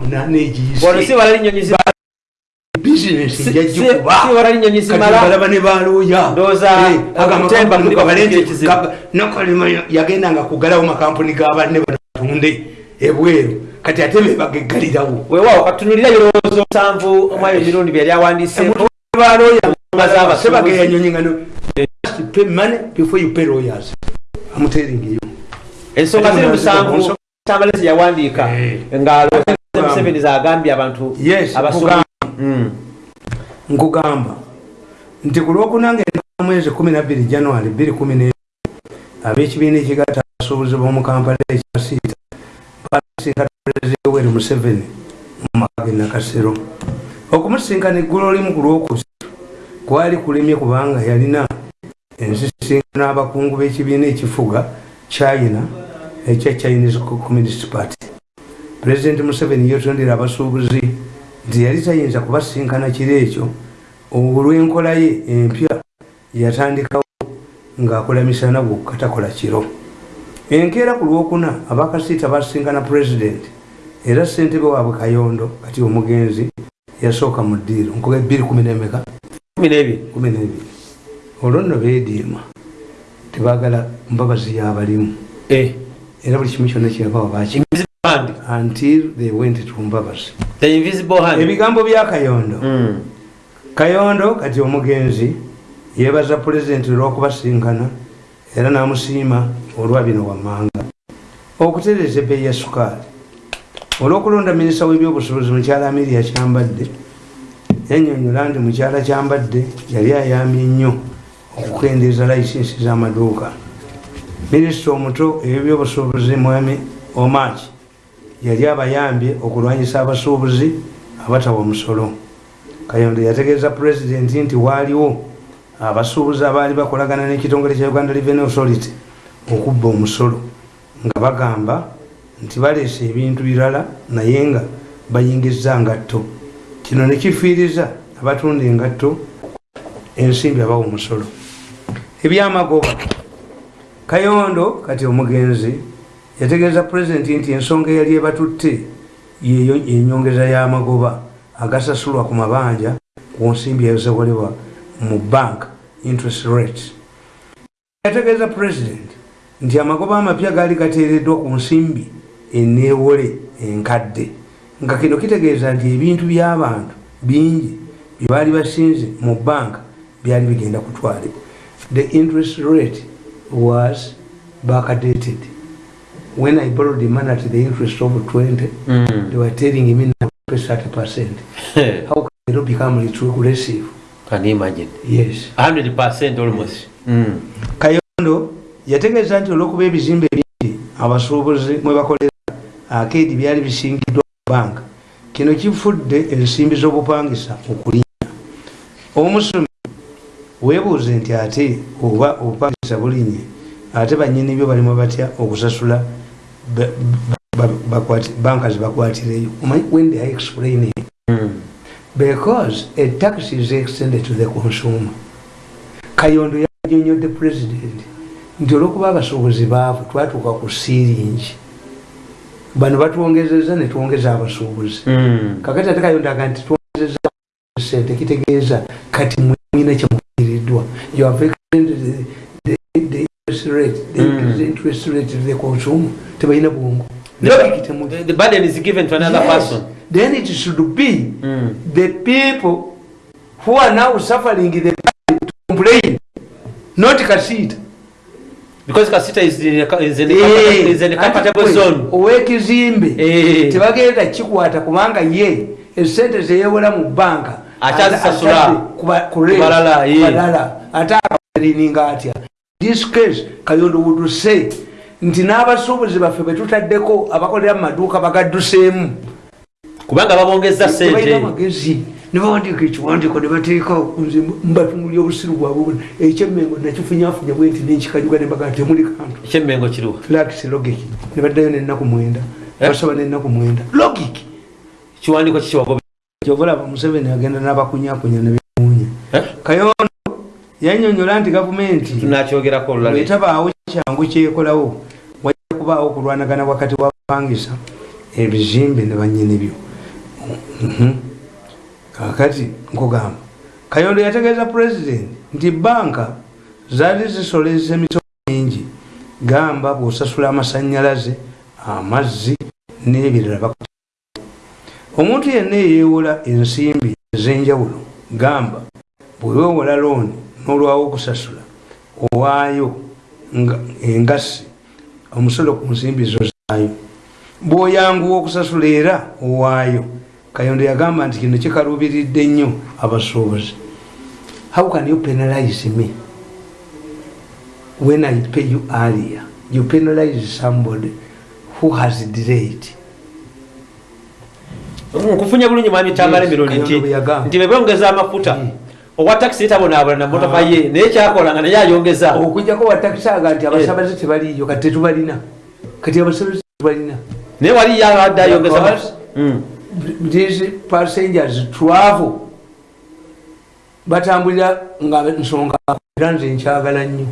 munana egiyise wala linyonyi zimala. Bizinesi Si- njagikuba si- si wala linyonyi zimala. balaba ne Eh, nokolima yagendanga kugalawo makampuni gabanne batunde ebweru. Kati ate bebageggalirawo weewaawo katunulira ebirowoozo musanvu omwayo emirundi byeyali awandiiseeko balooya z'abasuubuzi. sebageyanyonyi nga no- pay money before you pay lawyers. Amuteringeyo ensonga ziri Ensonga- musanvu tambalezi yawandiika Eh. Museveni zagambye abantu Yes, abasuubuzi Mm. nkugamba. Nti ku lwokuna ngaenda mwezi 12 january 2 ab'ekibiina ekigatta abasuubuzi b'omu kampala ekyasiita basinkana pulezidenti yoweri museveni mu maka ge nakasero. Okumusinkana eggulu limu ku lwokusatu kwali kulemye kubanga yalina ensisinkano n'abakungu b'ekibiina ekifuga china ekya chinese communist party pulezidenti museveni yetondera abasuubuzi nti yali tayinza kubasinkana kiro ekyo. Olw'enkola ye empya yatandikawo ng'akola misana gwokka takola kiro. Enkeera ku lwokuna abakasiita basinkana pulezidenti era ssentebe waabwe kayondo kati omugenzi yasooka mu ddiiro nkuba ebbiri kumi nemeka? Kumi n'ebiri. Olwo nno beediima tebagala mbabazi yabalimu. Eh. era buli kimu kyonna kyebawa baki hand. until they went to mbabazi The invisible hand. ebigambo bya kayondo Mm. kayondo kati omugenzi yeebaza pulezidenti olw'okubasinkana era n'amusiima olwa bino wammanga okutereeza ebbeeyi ya sukaali olw'okulonda minisita w'ebyobusuubuzi mukyala amiria kyambadde yannyonnyola nti mukyala kyambadde yali ayambye nnyo okukendeeza layisinsi z'amaduuka minisita omuto ebyobusuubuzi mwami omaki yali abayambye okulwanyisa abasuubuzi abatawa musolo kayondo yategeeza pulezidenti nti waaliwo abasuubuzi abaali bakolagana n'ekitongole kya uganda revenue authority okubba omusolo nga bagamba nti baleese ebintu birala naye nga bayingiza ngatto. Kino ne kifiiriza abatunda engatto ensimbi abawa omusolo. Ebyamagoba. Kayondo kati omugenzi yategeeza pulezidenti nti ensonga eyali ebatutte yeyo enyongeza y'amagoba agasasulwa ku mabanja ku nsimbi ezikolebwa mu bank interest rate. Yategeeza pulezidenti nti amagoba amapya gaali gateereddwa ku nsimbi eneewole enkadde. Nga kino kitegeeza nti ebintu by'abantu bingi bye baali basinze mu banka byali bigenda kutwalibwa the interest rate was backdated when i borrowed the money at the interest of 20 Mm. they were telling me now pay 30 percent how can it become retrogressive Can you imagine? yes 100% almost. Mm. kayondo yategeeza nti olw'okuba ebizimbe bingi abasuubuzi mwe bakolera akeedi byali bisingiddwa mu banka kino kifudde ensimbi z'obupangisa okulinnya omusomi weebuuze nti ate oba obupangisa bulinye ate banyini byo balimu batya okusasula ba- ba- bakwati- banka zibakwatireyo. Omanyi when they are explaining Mm. because a tax is extended to the consumer. Kayondo yanyonyodde president. Nti olwokuba abasuubuzi baavu twatuuka ku siiringi bano batwongezeza netwongeza abasuubuzi. Mm. kakati ate kayondo aga nti twongezeza sente kitegeeza kati mwina kyemukiriddwa you have extended the, the, the interest rate the, Mm. interest rate to the consumer tebalina bwongo The, the, burden is given to another Yes. person. then it should be Mm. the people who are now suffering the burden to complain not kasita Because Kasita is in a, is in a, Eh, is in a comfortable ati zone. owekizimbe Eh. tebagenda kikwata kubanga ye esente zeyewola mu banka Akyazisasula. Kubalala, kubalala ate akalininga atya this case kayondo wuduse nti n'abasuubuzi baffe betutaddeko abakolera mu maduuka bagadduseemu Kubanga babongeza tebalina sente. magezi nebawandiika ekiwandiiko nebateekawo nze mbatungulya obusiru bwabwe ekyemmengo nakifunyafunya bwe nti nenkikanyuga nembaga temuli kantu Ekyemengo kiruwa. flax logic nebaddayo nenaku mwenda Eh? basaba nenaku mwenda logic Kiwandiiko kiki wagobe. kyobalaba museveni agenda n'abakunyakunya nebimuunya Eh? kayondo yanyonyola nti gavumenti bwetabaawo kyangu kyekolawo wajja kubaawo okulwanagana wakati wabapangisa ebizimbe ne banyini byo. Mhm. kakati nkugamba kayondo yategeeza pulezidenti nti banka zaali zisoleza emisolo mingi. Gamba bwosasula amasanyalaze amazzi n'ebirala omuntu yenna eyeewola ensimbi ez'enjawulo gamba bweweewola looni n'olwawo okusasula owaayo nga- engassi omusolo ku nsimbi zo zaayo. Bw'oyanguwa okusasula era owaayo kayondo yagamba nti kino kikaluubiridde nnyo abasuubuzi. How can you penalize me when i pay you earlier? You penalize somebody who has delayed. Nkufunye bulungi mwami tambala Yes, emirundi nti bebongeza amafuta. Mm. Owa takisi tabonaabona na motoka Ah. ye naye kyakola nga naye ayongeza. Okujjako watakisaaga nti abasabaze tebaliyo kati tetubalina. Kati abasabaze tetubalina naye wali yabadde ayongeza Because- Mm. these passengers travel batambulira nga nsonga era nze nkyagala nnyo.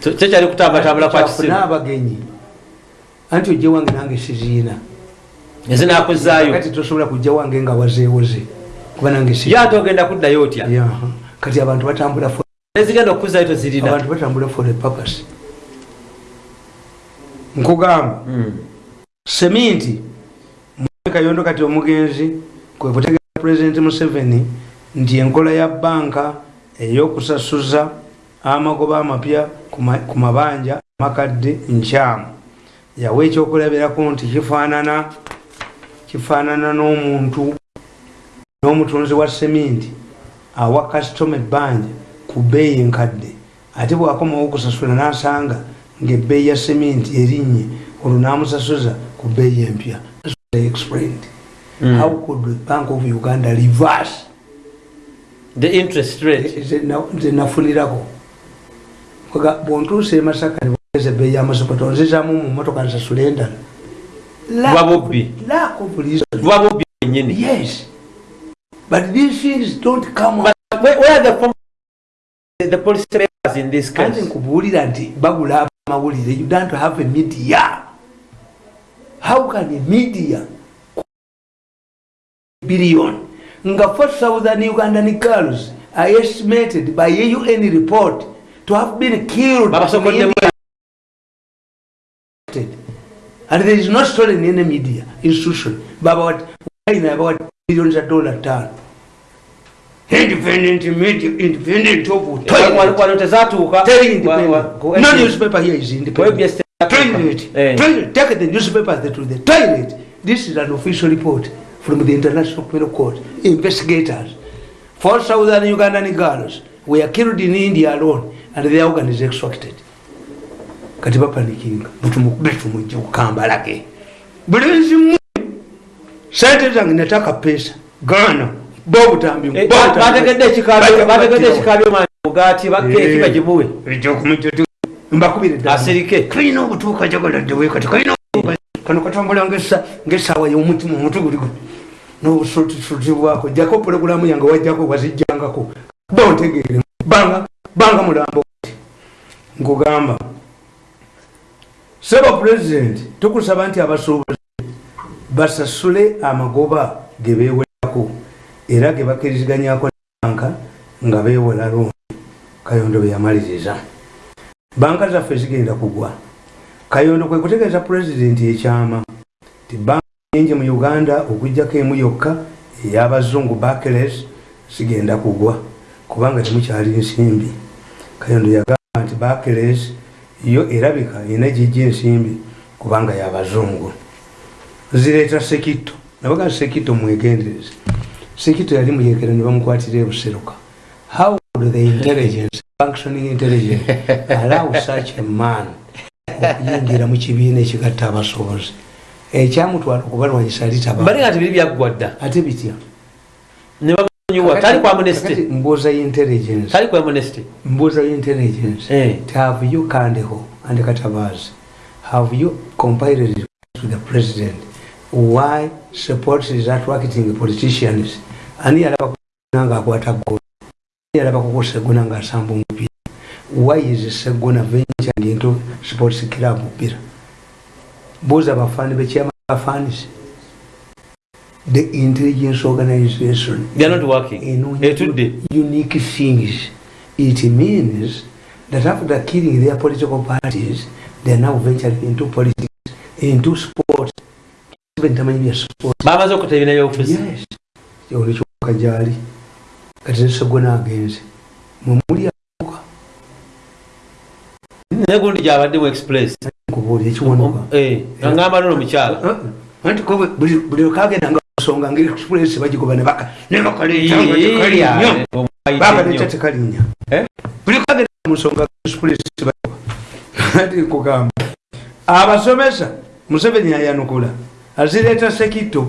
Kyo kyali kutambatambula kwa kisimu? N'abagenyi anti ojja wange nange siziina. Ezinakuzaayo kati tosobola kujja wange nga wazeewoze kuba nange si ye ate ogenda kuddayo otya. Kati abantu batambula for- nezigenda okuzaayo tozirina? abantu batambula for a purpose. Nkugamba Mm. seminti kayondo kati omugenzi kwe kutegeeza pulezidenti museveni nti enkola ya banka ey'okusasuza amagoba amapya ku ma- ku mabanja amakadde nkyamu. Yawa ekyokulabirako nti kifaanana kifaanana n'omuntu n'omutunzi wa seminti awa kasitoma ebbanja ku bbeeyi enkadde. Ate bwakomawo okusasula n'asanga ngaebbeeyi ya seminti erinnye olwo n'amusasuza ku bbeeyi empya. That's what I explained. Mm. how could the bank of uganda reverse? The interest rate. Nze na- nze nafunirako. Kwaga bwontuusa emasaka nebogeza ebbeeyi y'amasopota onzizaamu mu motoka nsasula endala. Buba bubbi. bwennyini yes but these things don't come But where, where are the, form- the, the policy papers in this anti case? nkubuulira nti bagula amawulire you don't have a media. How can a media billion? Nga 4000 ugandan girls are estimated by a un report to have been killed in and there is no story in any media institution. Baba what about billions of dollar tano independent media independent of Wano- toilet wano tezatuuka Very wa- wa- independent. ku No newspaper here is independent. Toilet. Toilet. Take the newspaper to the toilet. This is an official report from the International Criminal Court. Investigators. 4,000 Ugandan girls were killed in India alone and their organ is extracted. kati bapanikinga mutumukube tumujje kukambalage bulenzi mmwe sente zange nataka pesa gaana bobutambi Eh, ekikabyo mugaati bagimuwe kalina obutuuka kalina kano katambula y'omutima jjako pulogulamu yange wajjako wazijjangako bontegeere banga mulambo. Seba pulezidenti tukusaba nti abasuubuzi basasule amagoba ge beewerako era ge bakkiriziganyako banka nga beewola looni kayondo bwe yamaliriza. Banka zaffe zigenda kugwa. Kayondo kwe kutegeeza pulezidenti ekyama ti banka nyingi mu uganda okugjako emu yokka ey'abazungu bakeles zigenda kugwa kubanga temukyali nsimbi. Kayondo yagamba nti bakeles yo erabika erina gijja ensimbi kubanga y'abazungu zireeta sekito nabaga sekito mwegendereze. Sekito yali muyekera ne bamukwatira ebuseruka how would the intelligence functioning intelligence? Allow such a man okuyingira mu kibiina ekigatta abasobozi ekyamutwala okubalwanyisa litaba mbalinga nti biri byaggwa dda ate bitya? Mbuuza intelligence. Mbuuza intelligence. Eh. have you kandeho and katabazi have you compiled to the president why support is attracting politicians? Ani yalaba kugona ngaakwata gona ani yalaba kukosegona ngaasamba omupiira why is segona venturing into sports club mpira? Buuza abafaani bekyama bafaanisi the intelligence organization they are not working. enoonya etudde unique things. It means that after killing their political parties they are now venturing into politics into sport tamanyi bya sport bamaze okuta ebina byobufuzi yes olekyoka gyali. Kati nesegwe nagenze. Mwemuli amuka naye gundi gyabaddemu express. Nkubuulira ekiwanuka Eh, angamba nono mukyala anti ko bwe- buli buli nsonga nga express bagigoba nebaka nebakaleeta tekalinnyo bakaleeta tekalinya Eh? buli kagenda mu nsonga express bagigoba ati nkugamba. Abasomesa museveni ayanukula azireeta sekito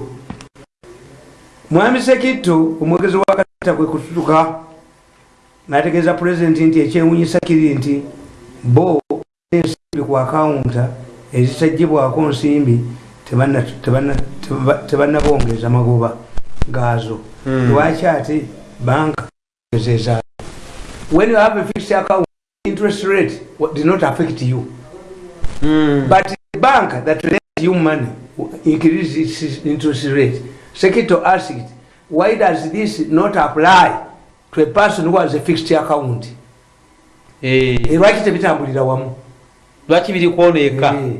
mwami sekito omwogezi wakata kwe kututuka nategeeza pulezidenti nti ekyewunyisa kiri nti bo ensimbi ku akawunta ezitajjibwako nsimbi tebanna- tebanna- teba- tebannabongeza magoba gaazo Hmm. lwaki ate banka ezeza when you have a fixed account interest rate did not affect you Mm. but the bank that lends you money increase its interest rate. Secretary asked why does this not apply to a person who has a fixed account? Eh, Eh, lwaki tebitambulira wamu? Lwaki biri kwoneeka Eh.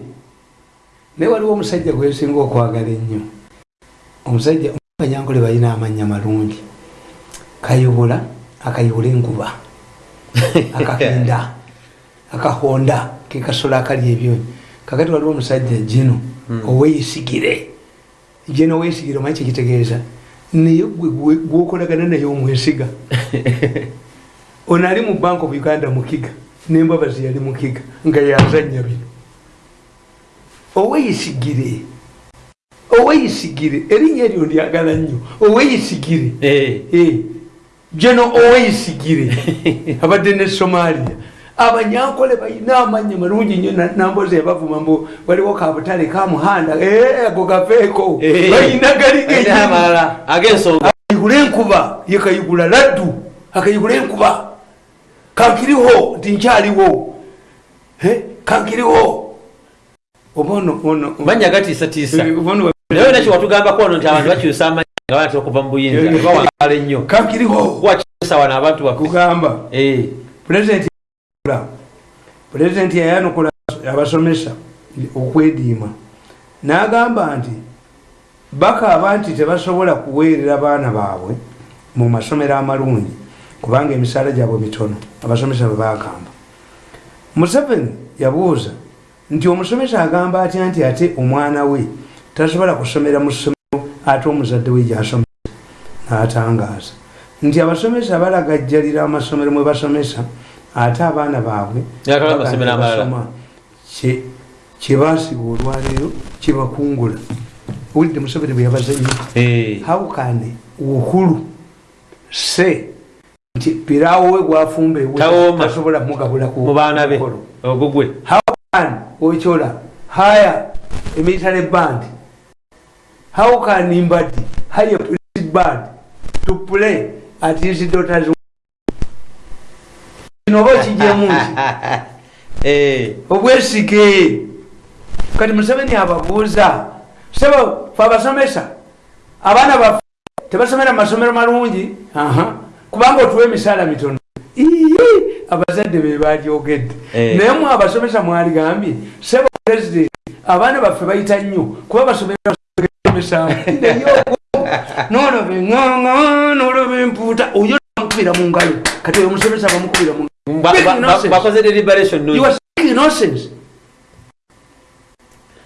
naye waliwo omusajja gwesinga okwagala ennyo. Omusajja kanyankole balina amannya malungi. Kayubula akayubula enkuba akakenda akahonda kekasolo akali ebyonyi kakati waliwo omusajja jino oweyisigire jeno oweyisigire omanyi kyekitegeeza naye gwe gwokolagana naye omwesiga. Ono ali mu bank of uganda mukiga nembabazi yali mukiga nga yazanya bino. Oweyisigire oweyisigire erinnya eryo ndyagala nnyo. Oweyisigire Eh, Eh, geno oweyisigire abadde ne somalia abanyankole balina amanya malungi nnyo na- nambozi yabavuma mbu waliwo kabutale kamuhanda Eh, ago gaveeko eh. balina gali Alina genyini amalala ag'ensonga akayigula enkuba ye kayigula laddu akayigula enkuba. Kankiriho nti nkyaliwo. Eh, kankiriho. Manya gatiisatiisa. Oba ono- naye nakyo watugambako wano nti abantu bakyusa amanya nga banatera okuva mu buyinza? Bawangala ennyo. Kankiriho. Kuwakyusa wano abantu baffe kugamba. Pulezidenti pulezidenti yayanukula abasomesa okwediima. N'agamba nti bakaaba nti tebasobola kuweerera baana baabwe mu masomero amalungi kubanga emisaala gyabwe mitono abasomesa bwe bagamba museveni yabuuza nti omusomesa agamba atya nti ate omwana we tasobola kusomera mu ssomero ate omuzadde we gyasomesa? N'atangaaza. Nti abasomesa balagajjalira amasomero mwe basomesa ate abaana baabwe basoma. Kye- kyebasiba olwaleero kyebakungula owulidde museveni bwe yabaza nnyo how can uhuru say nti pirawo we gwafumba ewe Tawooma. tasobola mugabula ku mu baana be mukolo. ogugwe how can ochola hire a military band how can mbadi hire a police band to play at his daughter's kino oba okijjemu nti Eh, obwesige. Kati museveni ababuuza. Sebo fe abasomesa abaana baffe tebasomera masomero malungi? Kubanga otuwa emisaala mitono. Abazadde be balyogedde Eh. naye mu abasomesa mwaligambye sebo president abaana baffe bayita nnyo kuba basomera somesamu noloba eŋŋaŋa noloba empuuta oyo bamukubira mu ngalo kati oyo omusomesa bamukubira mu bakoze deliberation You nungi are speaking nonsense.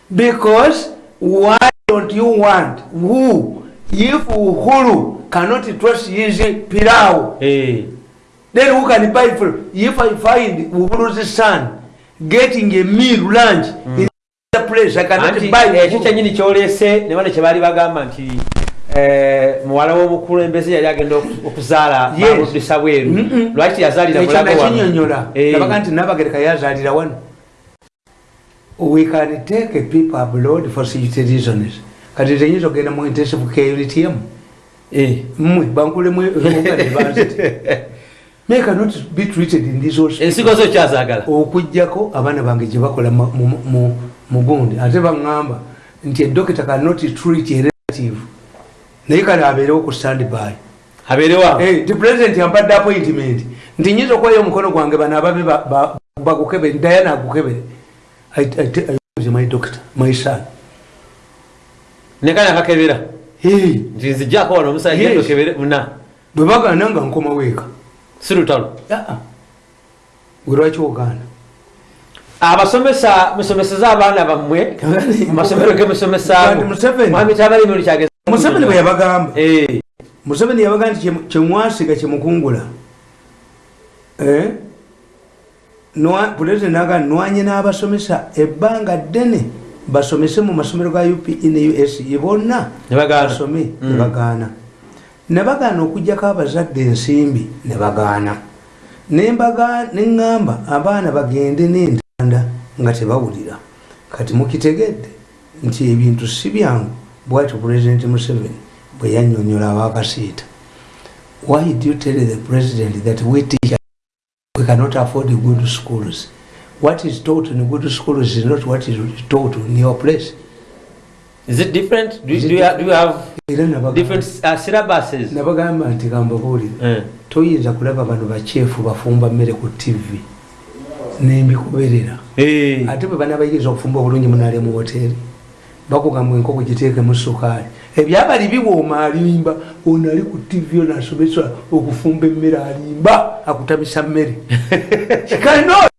Because why don't you want who? If Uhuru cannot trust his Pirao, Eh, then who can buy for? If I find Uhuru's son getting a meal lunch in the place, I cannot buy ekyo Uhuru. kyenyini kyoleese ne bano kye baali bagamba nti eh, muwala w'omukulembeze yali agenda oku- okuzaala Yes. babuddisa bweru lwaki yazaalira nakinyonyola Eh. nabaga nti nabagereka yazalira wano. We can take people abroad for security reasons. Kati tenyinza okgenda mu intensive care litm Eh, mmwe bankulemu may cannot be treated in this ensigo zo kyazaagala okugjako abaana bange gye bakola mu gundi. Ate baŋŋamba nti edokita cannot treat a relative naye kale abeerewo ku standby. Abeerewa? Eh, ti president yampadde appointment. Nti nyinza okwayo omukono gwange bano ababe ba- ba- bagukebere dayana agukebere my doctor my son. Nekani akakebera Hey, nti nzijjako wano omusajja Yes. tokebere muna. Bwe bagaana nga nkoma weeka. Si lutalo gwe lwaki ogaana? Abasomesa musomeseza abaana bammwe. Mu masomero ge Kati Museveni- musomesaamuhami tabalimi kyageza museveni bwe yabagamba. Eh, museveni yabaga nti kyemwasiga kyemukungula Eh? Pulezidenti naga nwanye n'abasomesa ebbanga ddene basomese mu masomero ga upe ne use bonna basome Mm. nebagaana nebagaana okugjako abazadde ensimbi nebagaana neŋŋamba abaana bagende n'entanda nga tebawulira. Kati mukitegedde nti ebintu si byangu bwatyo pulezidenti museveni bwe yannyonnyola abakasiita why do you tell the president that we teach we cannot afford good schools? What is taught in good schools is not what is taught in your place. Is it different? Do, Is it do, you, have- do you have different uh, syllabuses? Nabagamba nti kambabuulire Eh, toyinza kulaba bano bakyefu bafumba mmere ku tv nembikuberera. Eh, ate bwe banabayiriza okufumba obulungi munaale mu woteeri bakugamba enkoko giteekemu sukaali ebyabali biwooma alimba ono ali ku tv ono asomesa okufumba emmere alimba akutamisa mmere.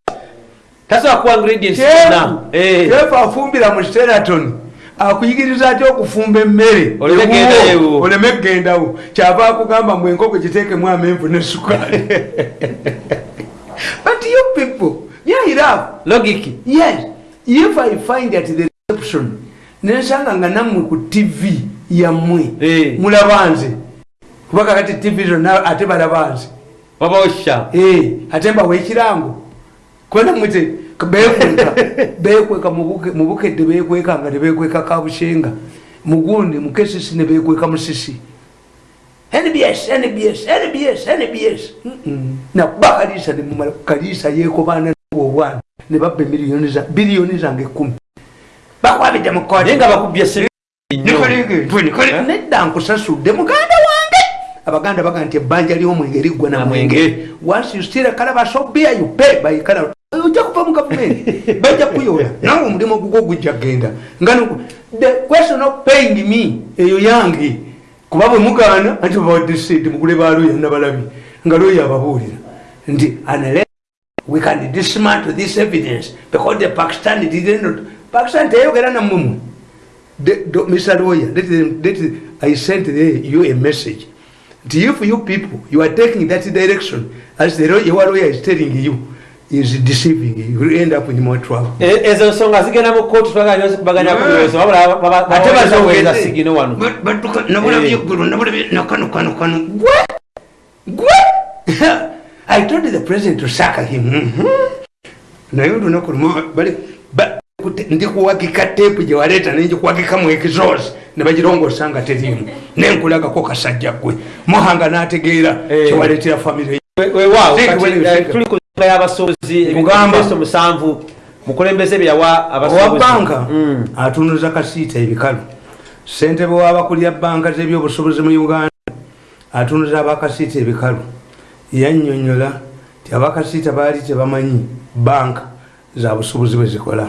Ingredients zonna. Eh, afumbira mu steraton akuyigiriza atya okufumba emmere? Oleme kugendawo kyava akugamba mbu enkoko giteekemu amenvu ne sukaali but you people yairafu logic yes. If i find at the reception nensanga nga nammwe ku tv yammwe Eh. mulaba nze. Kuba kakati tv zonna ate balaba nze. Wabawosha Eh, ate mbawa ekirango. Kubona mwite bekweka bekweka mubuke- mubukedde bekweka nga tebekweka kabushenga. Mugundi mukesisi nebekweka musisi nbs nbs nbs nbs nakuba kalisa nemumala kalisa yekobaana obwana nebabba emiliyoni za- biliyoni zange ekumi bakwabidde naye nga bakubye sente nedda nkusasudde muganda wange. Abaganda baga nti ebbanja lyomwenge liggwa Na namwenge mwenge. once you steal a calabash of beer you pay by calabash. Ojja kuva mu gavumenti. Bajja kuyola. Nawe omulimu gugwo gujja kgenda. Nga the question of paying me eyo yange kuba bwe mugaana anti bawaddeseedi mugule baluya nabalabi nga loya ababuulira. Nti unless we can dismantle this evidence because the pakistan did not pakistan teyogera the- Mr. Lawyer, let them, I sent you a message. that If you people, you are taking that direction, as the your lawyer is telling you, is deceiving you, end up in more trouble. E- ezo nsonga zigenda mu kootu twagala kubaganya ku birozo wabula Ate bazogedde. sigino wano But- but tuka- nabulabye Eh. eggulu, nabulabye nakano kano kano gwe gwe i told the president to sack him Mhm. naye olunaku lumu bali ndikuwagika tepu gyewaleeta nenjikuwagikamu exos nebagirongosa nga terimu nenkulagako kasajja gwe muhanga nategeera kyewaleetera famire We- weewaawo Think kati, when you eh, think- tuli ku nsonga y'abasuubuzi Kugamba. ebiteeso musanvu mukulembeze bye yawa owa abasuubuzi banka Mm. atunuza kasiita ebikalu. Ssentebe w'abakulira banka z'ebyobusubuzi mu uganda atunuza abakasiita ebikalu. Yannyonnyola ti abakasiita baali tebamanyi banka za busubuzi bwe zikola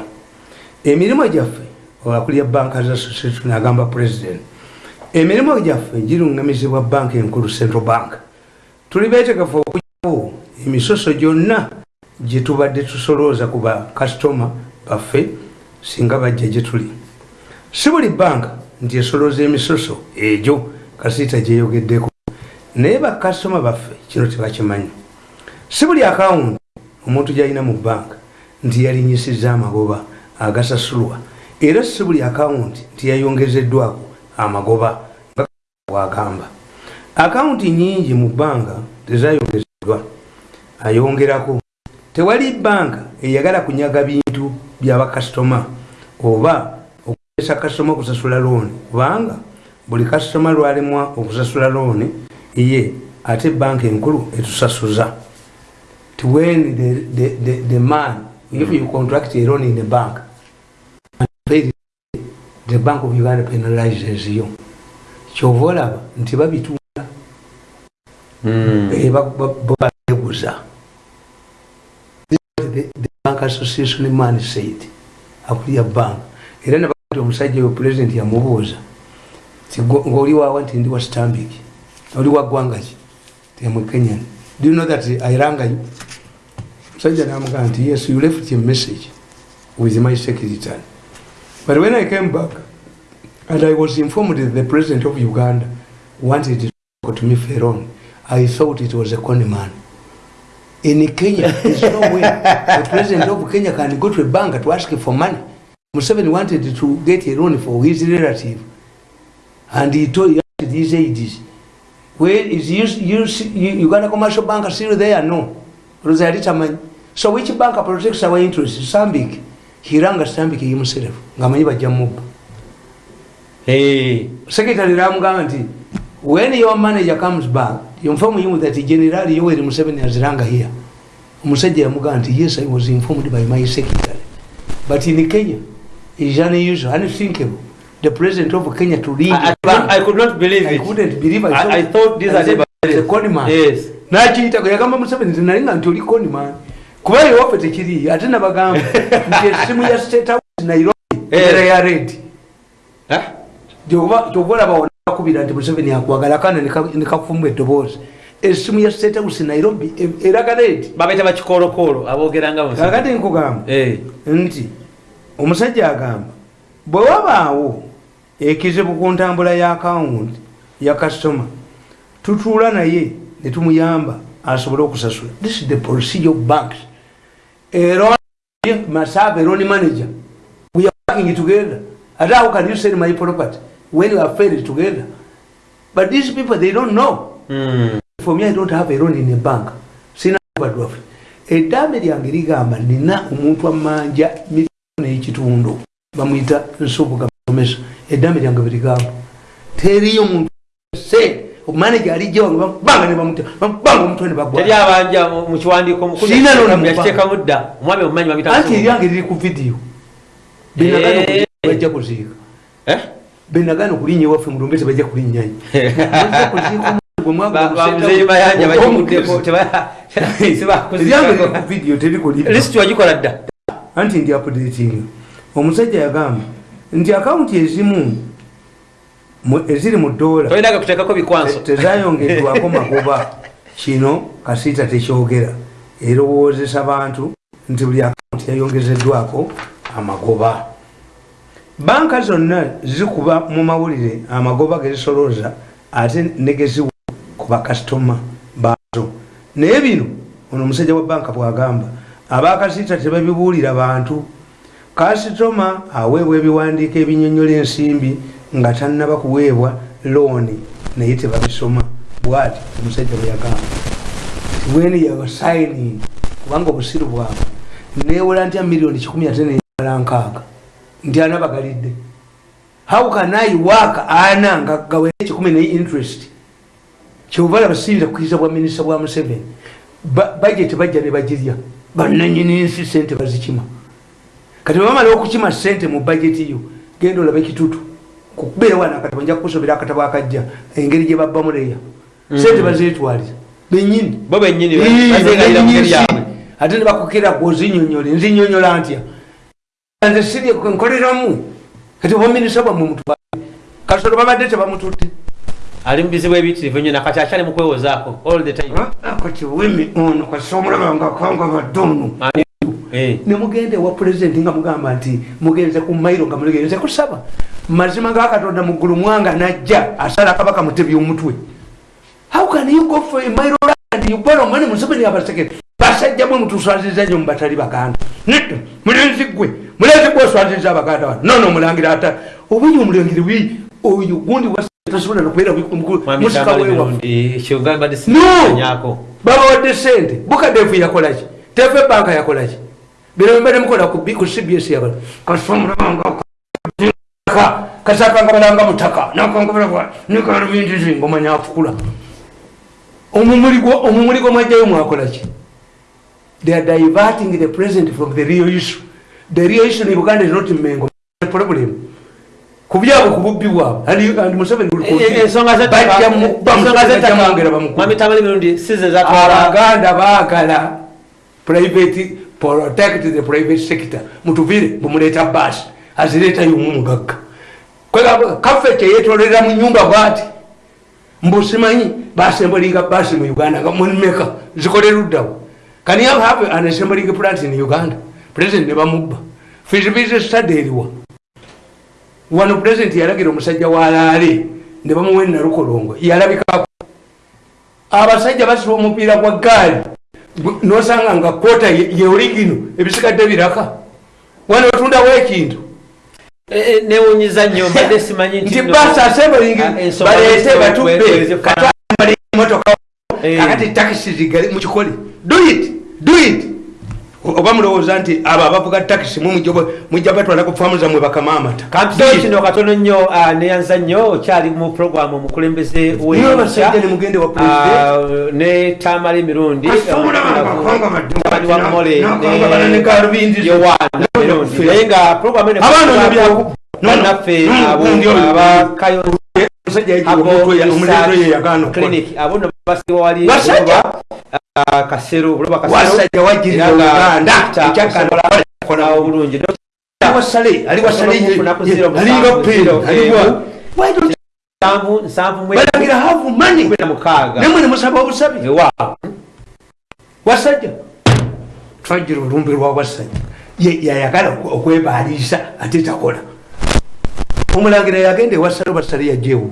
emirimu gyaffe abakulira banka za association agamba president emirimu gyaffe giruŋŋamizibwa banka enkulu central bank. Tuli beetegefu okugyawo emisoso gyonna gye tubadde tusolooza ku bakasitoma baffe singa bajja gye tuli. Si buli banka nti esolooza emisoso egyo kasiita gyeyogeddeko naye bakasitoma baffe kino tebakimanyi si buli akawunti omuntu gyalina mu banka nti yalinyisiza amagoba agasasulwa era si buli akawunti nti yayongezeddwako amagoba bwagamba. Akawunti nyingi mu banka tezayongezeddwa. Ayongerako tewali banka eyagala kunyaga bintu byabakasitoma oba okukozesa kasitoma okusasula looni kubanga buli kasitoma lwalemwa okusasula looni ye ate banka enkulu etusasuza. Ti when the, the, the, the man if you contract a loan in the bank the, bank of uganda penalizes you kyova olaba nti babitunda Mm. Eh, ba- ba- ba- babeguza the bank association man said akulya bank era nabati omusajja we president yamubuuza ngaoli waawa nti ndi wa stambik oli wa ggwanga ki? Temwe kenyan. Do you know that airangayo omusajja namugamba nti yes you left a message with my secretary but when i came back and i was informed that the president of uganda wanted to talk to me feron i thought it was a con man. in kenya there's no way the president of kenya can go to a bank to ask for money. Museveni wanted to get a loan for his relative and he told he asked these aids where is you, you, uganda commercial bank still there? No. So which bank protects our interest sambik hiranga sambik himself ngamanyi bajja mubba Hey. secretary ramugamba nti when your manager comes back you inform him that general yoweri museveni aziranga here omusajja yamugamba nti yes i was informed by my secretary but in kenya it is unusual unthinkable the president of kenya to lead I, I, a. I could not believe I it. couldn't believe I, I, I thought these are the the conman Yes. nakiyita yagamba museveni nti nalinga nti oli conman kuba ewaffe tekiri ate nabagamba nti esimu ya state house nairobi Eh. era ya redi olaba onakubira nti museveni akwagala kana nekafumbwa eddoboozi. Esimu ya state house nairobi e- eraga redi babaita bakikolokolo abogeranga kakati nkugamba. Eh. nti omusajja agamba bwe wabaawo ekizibu ku ntambula ya akawunti ya kasitoma tutuula naye ne tumuyamba asobole okusasula. This is the procedure of banks era masava eroni manager. We are working together. Ate how can you sell my property? When you are failed together. But these people they don't know. Mm. for me i don't have a loan in a bank. Sina badwafe eddambe lyange ligamba nina omuntu amanja milioni ekitundu bamwyita nsubuga musomesa eddambe lyange beligamba teriyo muntu. Se manaja alijja wange banga nebamuta banga omutwe ne bagwa. Teri abanja mu- mu kiwandiiko mukulu Sirina yakiteeka- n'omu- yakiteekamu dda omwami omumanyi anti eryange liri ku vidiyo Eh. benagana bajja kuziika. Eh? benagana okulinnya ewaffe mulumbe tebajja kulinnyayo eryange ku vidiyo terikulipa lisiti wagikola dda? Anti ndi updating. Omusajja yagamba nti akawunti ezimu mu- eziri mu bikwanso. Tezayongeddwako magoba. Kino kasiita tekyogera. Erowoozesa bantu nti buli akawunti yayongezeddwako amagoba. Banka zonna zikuba mu mawulire amagoba gezisolooza ate negeziwa ku bakasitoma baazo. Naye bino ono omusajja wa banka bwagamba abakasiita tebabibuulira bantu. Kasitoma aweebwa ebiwandiiko ebinyonyola ensimbi nga tannaba kuweebwa looni naye tebabisoma. Bwati omusajja bwe yagamba. Weni yabasayining kubanga obusiru bwabwe newola ntya miliyoni 1nkaaga nti anabagalidde how can i work ana nga gawere 1 ne interest? Kyovala basinza kukiriza bwa minisita bwa museveni. Bajeti bajja ne bagirya. Bananyini nsi sente bazikima. Kati bwebamala okukima sente mu bajeti yo genda olabe ekitutu kukubeera wana kati banja kukusobera akatabo akajja engeri gye babbamu leya sente bazetwaliza benyini bo benyini ate nebakukira gwozinyonyole nzinyonyola ntya? Nze siri nkoleramu. Kati oba minisita bwammwe mutwale kasolo babadde tebamutudde ali mu bizibu ebiyitirivu nnyo nakati akyali mu kwewozaako all the time. Kati wimi ono kasi omulabanga kanga badde ono. Nemugenda ewa pulezidenti nga mugamba nti mugenze ku mairo nga muligenze kusaba mazima ga katonda muggulu mwanga najja asala kabaka mutebi omutwe. How can you go for a mairo and you borrow money museveni abasekere basajja mwe mutuswaziza nyo mubatali baganda. Nedda mulenzi gwe mulenzi gwe oswaziza abaganda bano nono omulangira ata. Obuyi omulangiri bwi oyo gundi tasobola nokubeera musika wewa nga No! simanyaako. babawadde sente bukadefu yakolaki tefe banka yakolaki bino mbadde mukola ku cbs yakola kasomulabanga kasakanga balanga mutaka. Nakangabalagwa nikalubindizi ngomanya afukula omumuli gwomwajjayo mwakolaki they are diverting the president from the real issue. The real issue in uganda is not mengo. Problem. Ku byabwe ku bubbi bwabwe museveni E- e- size zatwala abaganda baagala private protect the private sector. Mutuvire bumuleeta baasi azireeta yomu mugagga. Kwegamba, kaffe kyeyetolera mu nyumba bwati. Mbusimanyi basembolinga baasi mu uganda nga munimeka zikoleruddawo can you have an assembling plant in uganda? President ne bamubba. Feasibility study eriwa wano president yalagira omusajja walaale ne bamuwa enalukolongo yalabikako. Abasajja basiba omupiira gwa gaali nosanga nga kota yeoligino ebisigadde biraka. Wano otundawo ekintu? Newunyiza nnyo mbadde simanyi nti basi asembling Ah, baleete batubbe. bwe- katambali emotoka Eh. kakati takisi zigali mukikole do it do it oba mulowooza nti abo abavuga takisi mujja batwala ku faamu zammwe bakama amata kampiso kino katono nnyo ah, neyanza nnyo okyali mu programu omukulembeze basajja ne tamala emirundi Kasumula bakanga badde mutabani wa mole nakanga bala ne Galubindi. yowaana emirundi naye nga programu eno Abaana ono byaku- bannaffe No, no, abo gundi oyo. abakayo omusajja abo okukola basiba wali Basajja? Kasero buloba kasero wasajja nga uganda osobola kukola obulungi. Nsanvu nsanvu mwe balagira have money kumi na mukaaga. Nemwe nemusaba obusabi ewa wasajja. Twagira olumbi lwa wasajja. Yayagala okwe- okwebaliisa ate takola. Omulangira yagenda ewasale basale yajewo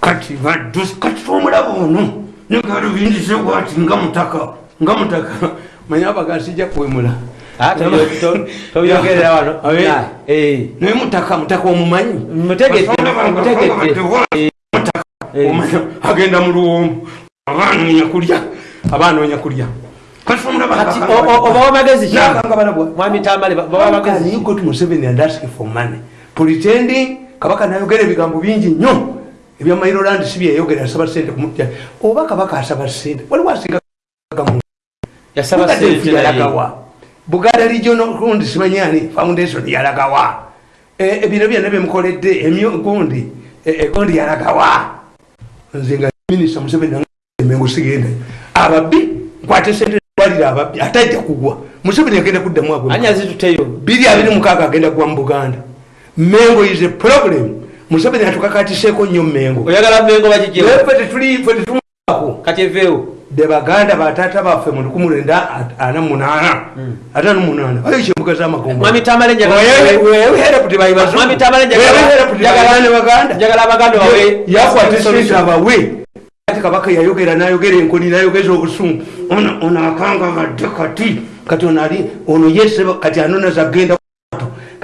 kati badus kati tomulaba ono negalubindise bwati nga mutaka nga mutaka manye abagasijja kwemula tobyo- to- tobyogerera wano naye mutaka mutaka omumanyi agenda mu luwombo abanoonya kulya abanoonya kulya kati o- o- obawa magezi ki nakangabalabwa mwami tambale ba- bawa magezi ki? got museveni and ask for money pretending kabaka nayogera ebigambo bingi nnyo ebyamairoland si byeyogera asaba sente kumutya oba kabaka asaba sente waliwo asinga gamu yasaba sente naye. yalagawa. Buganda regional gundi simanyani foundation yalagawa. Ebino byonna byemukoledde emyo gundi eh, eh, gundi yalagawa. Nze nga minisita museveni emengo sigendayo ababbi nkwate sente walira ababbi atajja kugwa. Museveni agenda kuddamu zituteyo biri abiri mukaaga agenda kuba mu buganda. Mengo is a problem museveni atukakatiseeko nnyo mengo oyagala mengo bagijjewo fe tetuli fe tetumako kati eveewo. De baganda batata baffe mu lukumi lwenda ana munana atano munana ayo kyembuga z'amagombo mwami tambale njagala wewehere kuti bayibazu Mwami Tamale njagala- wewehere kuti njagala- baganda ne baganda njagala abaganda bawe yakwata sente abawe. Kati kabaka yayogera nayogera enkoni nayogeza obusungu. Ono akanga badde kati. Kati ono ali ono yese kati anona zagenda ku maato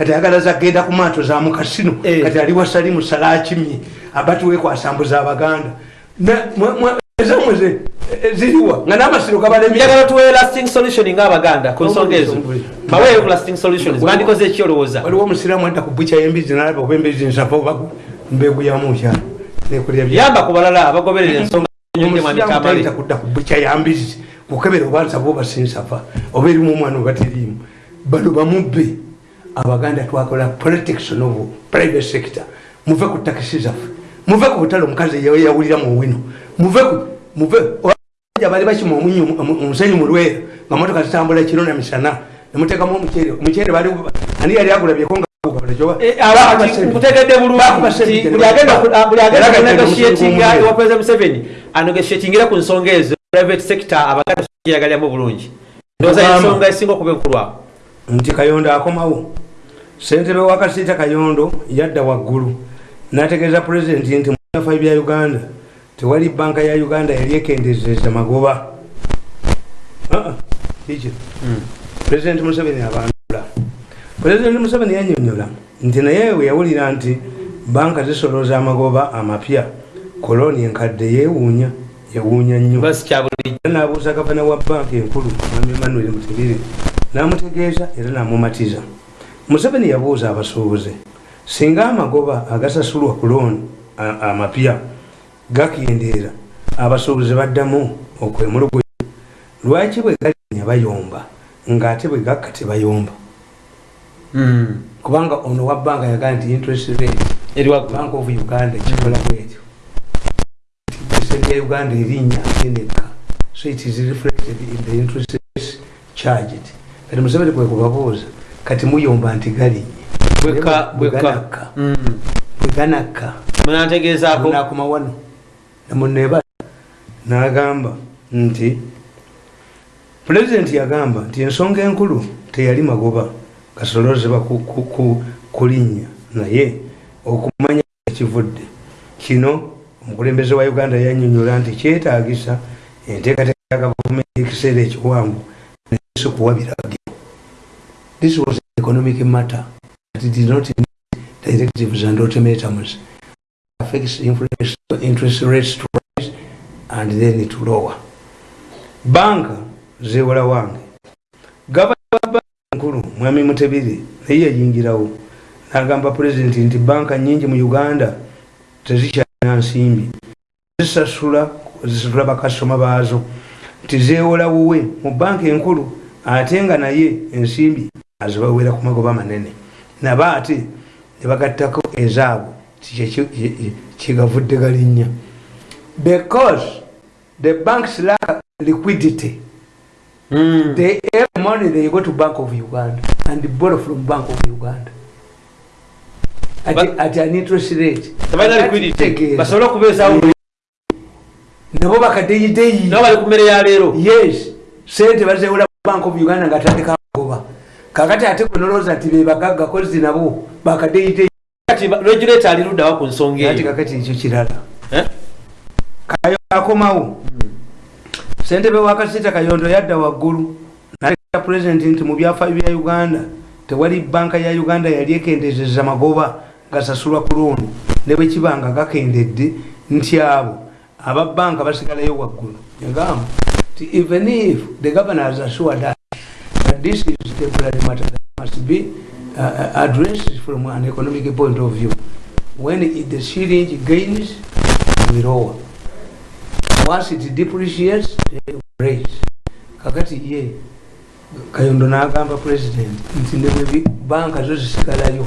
kati ayagala zagenda ku maato za mukasino Eh. kati ali wasali musala akimye abatiwekwasambuza abaganda Na- mwe- mwe- ezamwe ze- e- ziriwa nga n'amasiro gabalemye. Njagala tuwe lasting solution ng'abaganda ku nsonga ezo. baweeyo ku lasting solutions bandikoze eki olowooza waliwo omusiraamu adda ku bukya yembizi nalaba oba embezi nsava oba mbegu yamukyalo nekulya bya yamba ku balala abagoberera ensonga omusiraamu tambale tayita kudda ku bukya yambizi kukebera oba nsava oba sinsafa oba erimu omwana oba teriimu. Bano bamubbe abaganda twakola protection of private sector. Muve ku takisi zaffe. Muve ku butale omukazi yawulira mu wino. Muve muve bali bakima omusenyu mu lwera nga motoka zitambula ekiro na misana. Nemuteekamu omuceere omuceere ani yali agulabyeko nga nkutegedde bulungi. Nti buli agenda ku- buli agenda kunegotiatinga ewa president museveni anegotiatingire ku nsonga ezo. Private sector abaganda gyeyagaliramu bulungi. Ndowooza ensonga esinga okuba enkulwamu nti kayondo akomawo. Sentebe wa kasiita kayondo yadda waggulu nategeeza pulezidenti nti munafa bya uganda tewali banka ya uganda yali ekendezeza magoba. Ah, ah, kiki pulezidenti museveni abandula. Pulezidenti museveni yanyonyola nti naye we yawulira nti banka zisolooza amagoba amapya koloni enkadde yeewuunya yewuunya nnyo. Nabuuza gavana wa banka enkulu mwami emanuel mutegere namutegeeza era namumatiza. Museveni yabuuza abasuubuze singa amagoba agasasulwa ku looni amapya gakendeera abasuubuzi baddamu okwemuluguya lwaki bwe galinya bayomba ng'ate bwe gakka tebayomba? Mm. kubanga ono wa banka yagaa nti interest rate bank of uganda ekikola bwetyo sente ya uganda erinnya eneka so it is reflected in the interest charged kati museveni kwe kubabuuza kati muyomba nti galinye bweka bweka bweganakka Mm. bweganakka nakoma wano. Namuneba nagamba nti pulezidenti yagamba nti ensonga enkulu teyali magoba ku- kulinnya naye okumanya ekivudde. Kino omukulembeze wa uganda yanyonyola nti kyetagisa enteekateeka ya gavumenti ekiseera ekiwanvu nesi kuwa biragiro this was an economic matter but it did not need directives and ultimatums affects influence interest rates to rise and then to lower. Banka zewola wange gavana wa enkulu mwami mutebiri naye yayingirawo. Nagamba pulezidenti nti banka nyingi mu uganda tezikyalina nsimbi. Zisasula zisasula bakasitoma baazo. Nti zewola wuwe mu banka enkulu ate nga naye ensimbi azibawera ku magoba manene. Naba ate ne bagattako ezaabwe kigavudde galinnya because the banks lack liquidity. Mm. they every morning they go to bank of uganda and borrow from bank of uganda. At, But- at an interest rate. Basobole okubeesawo nabo bakadeyideyi. Nabo bali ku mmere ya leero. Yes. Sente bazewola bank of uganda nga atandika magoba kakati ate kwenoloza nti bebagagga kozi nabo regulator ali luddawa ku nsonga eyo? kakati ekyo kirala. Eh? kayo akomawo. Sentebe wa kasita kayondo yadda waggulu naleka pulezidenti nti mu byafaayo bya uganda tewali banka ya uganda yali ekendezeza magoba gasasulwa ku looni ne bwe kiba nga gakendedde nti abo aba banka basigalayo waggulu. Yagamba ti even if the governor has assured us that this is temporary matter that must be uh, uh, addressed from an economic point of view. When it, the shilling gains we lower once it depreciates they raise. Kakati ye kayondo nagamba president nti nebwe banka zo zisigalayo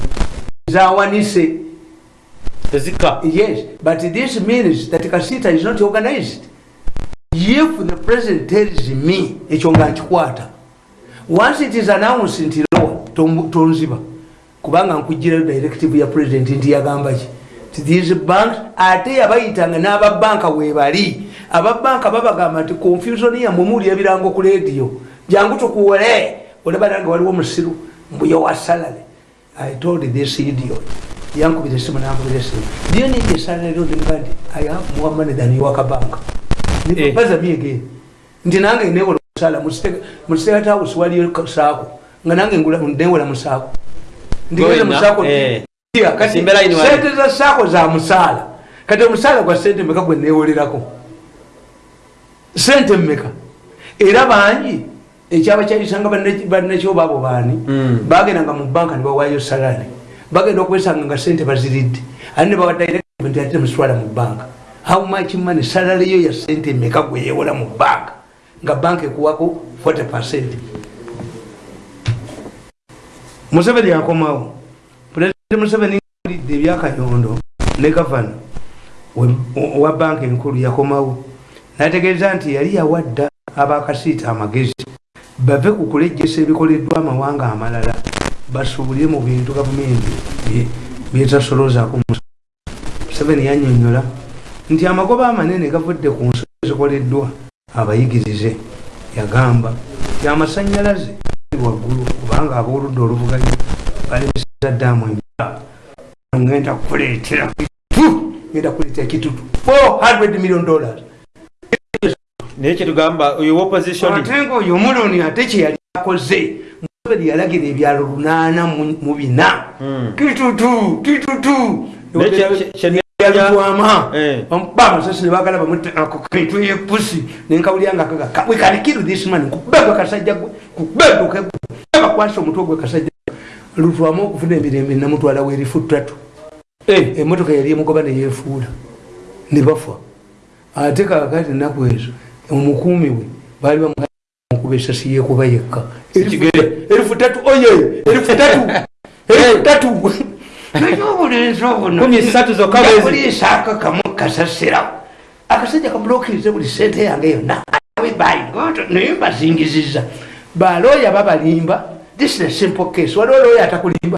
zawanise. Tezika yes but this means that kasita is not organized. If the president tells me ekyo nga nkikwata once it is announced nti lowa tonziba kubanga nkugirayo directive ya president nti yagamba ki? Ti these banks ate yabayitanga n'ababanka webali ababanka babagamba nti confusion yamwe muli ebirango ku radio. Jangu tukuwole olabanga waliwo musiru mbuyo wa salary. I told this idiot. Yankubira esimu nankubira esimu. Ndiyo ninge salary ndo ndi i have more money than you akabanka Eh. baza me again. Nti nange newola musala mu state house waliyo saako. Nga nange newola musaako. Ndigeze Going musaako eh. Sente za saako za musaala. Kati omusaala gwa sente meka gwe newolerako sente mmeka. Era bangi ekyaba kyayisanga bannekyoba abo baani Mm. bagendanga mu banka ne bawayo salari bagenda okwesanga nga sente baziridde. Ate ne bawa directment ate muswala mu banka. How much money? Salari yo ya sente meka gwe yewola mu banka nga banka ekuwako 40 percent. Museveni yakomawo pulezidenti museveni alidde ebyakayondo ne gavana wa banka enkulu yakomawo. Nategeeza nti yali yawadda abakasiita amagezi bave ku kulejjesa ebikoleddwa amawanga amalala basuubulire mu bintu gavumenti bye- byetasoloozaako museveni yanyonyola nti amagoba amanene gavudde ku nsonga ezikoleddwa abayigirize yagamba ti amasanyalaze gali waggulu kubanga ab'oludda oluvuganya balemeseza ddaamu emba ngenda kuleetera ngenda kuleetera kitutu 400 million dollars. Naye kyetugamba oyo opposition ate ngaoyo omuloni ate kyeyali akoze museveni yalagira ebyalo lunaana mu- bina. Mm. kitutu kitutu Naye kye- kye- kye- yalutwama Eh. bamusasi nebagala bamitwe yepusi nenkawulyanga kaga we can kill this man kubega kasajja gwe kubega bakwasa omutwe gwe kasajja lutwamu okufuna emirembe namutwala werifu tatu Eh, emotoka yali emugoba neyefuula nebafa ate kakati enaku ezo omukuumi we baali bamukuba esasi yekuba yekka. Erifu tatu oye erifu tatu ebitatu ekyobulenzi Kumi esatu zokka bwezi. obunoyakuliisaako kamu kasasirawo akasajja kamulokirize buli sente yange yonna naye mbazingiziza balooya babalimba this is a simple case waliwo looya atakulimba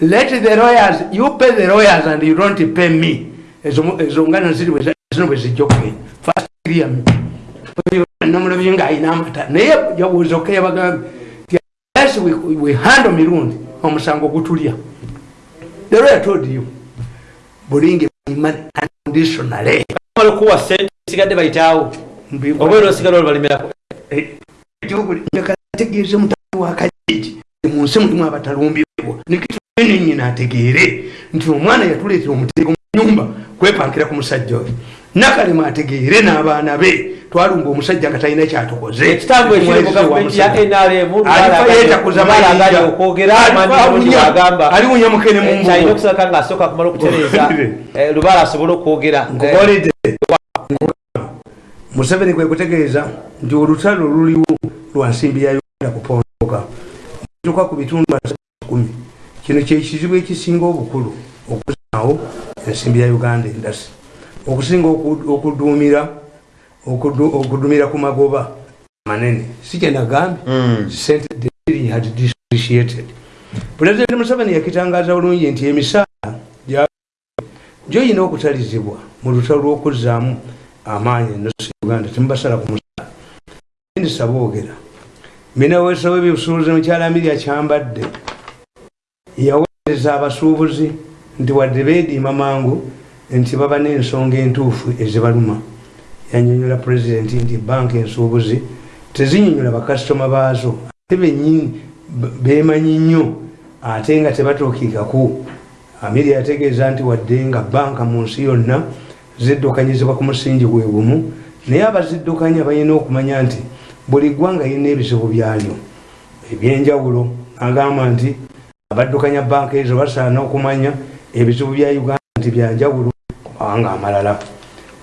let the lawyers you pay the lawyers and you don't pay me ezo ngana zino bwe zijja okugenda first me nomulabye ngaayina amata naye yabuuza oke yabagambye nti yes we handle mirundi omusango gutulya the lawyer told you bulingi unconditionally bamala okuwa sente sigadde bayitaawo oba era osigala olubalimirako ategeeze mutani wa kajiji munsi mulimu abatalumbibwa. Nikitunenyina ategeere nti omwana yatuleetera omuteeko mu nyumba kwepankira ku musajja oyo nakalema ategeere n'abaana be. Twalumba omusajja nga talina kyatukoze. Aliwunya mukene eh, okwogera nkukoledde museveni kwe kutegeeza nti olutalo luliwo lwa nsimbi ya uganda kupondoka. Tuka ku bitundu kumi. Kino kyekizibu ekisinga obukulu okuzaawo ensimbi ya uganda endasi okusinga oku- okuduumira okudu- okudumira ku magoba manene. Si kyenagambye Mm. sente the city had depreciated pulezidenti museveni yakitangaza bulungi nti emisaala gyoyina okutalizibwa mu lutalo lw'okuzaamu amaanyi enosi uganda temubasala ku musaala ndisa boogera minaweesa w'ebyobusuubuzi mukyala amirya kyambadde yaweereza abasuubuzi nti wadde beediima mangu nti baba n'ensonga entuufu ezibaluma. Yanyonyola pulezidenti nti banka ensuubuzi tezinyonyola bakasitoma baazo. Ate benyini bemanyi nnyo ate nga tebatuukiikaku amiri yategeeza nti wadde nga banka mu nsi yonna ziddukanyizibwa ku musingi gwe gumu naye abaziddukanya balina okumanya nti buli ggwanga lirina ebizibu byalyo. Ebyenjawulo agamba nti abaddukanya banka ezo basaana okumanya ebizibu bya uganda nti byanjawulo. Ku mawanga amalala.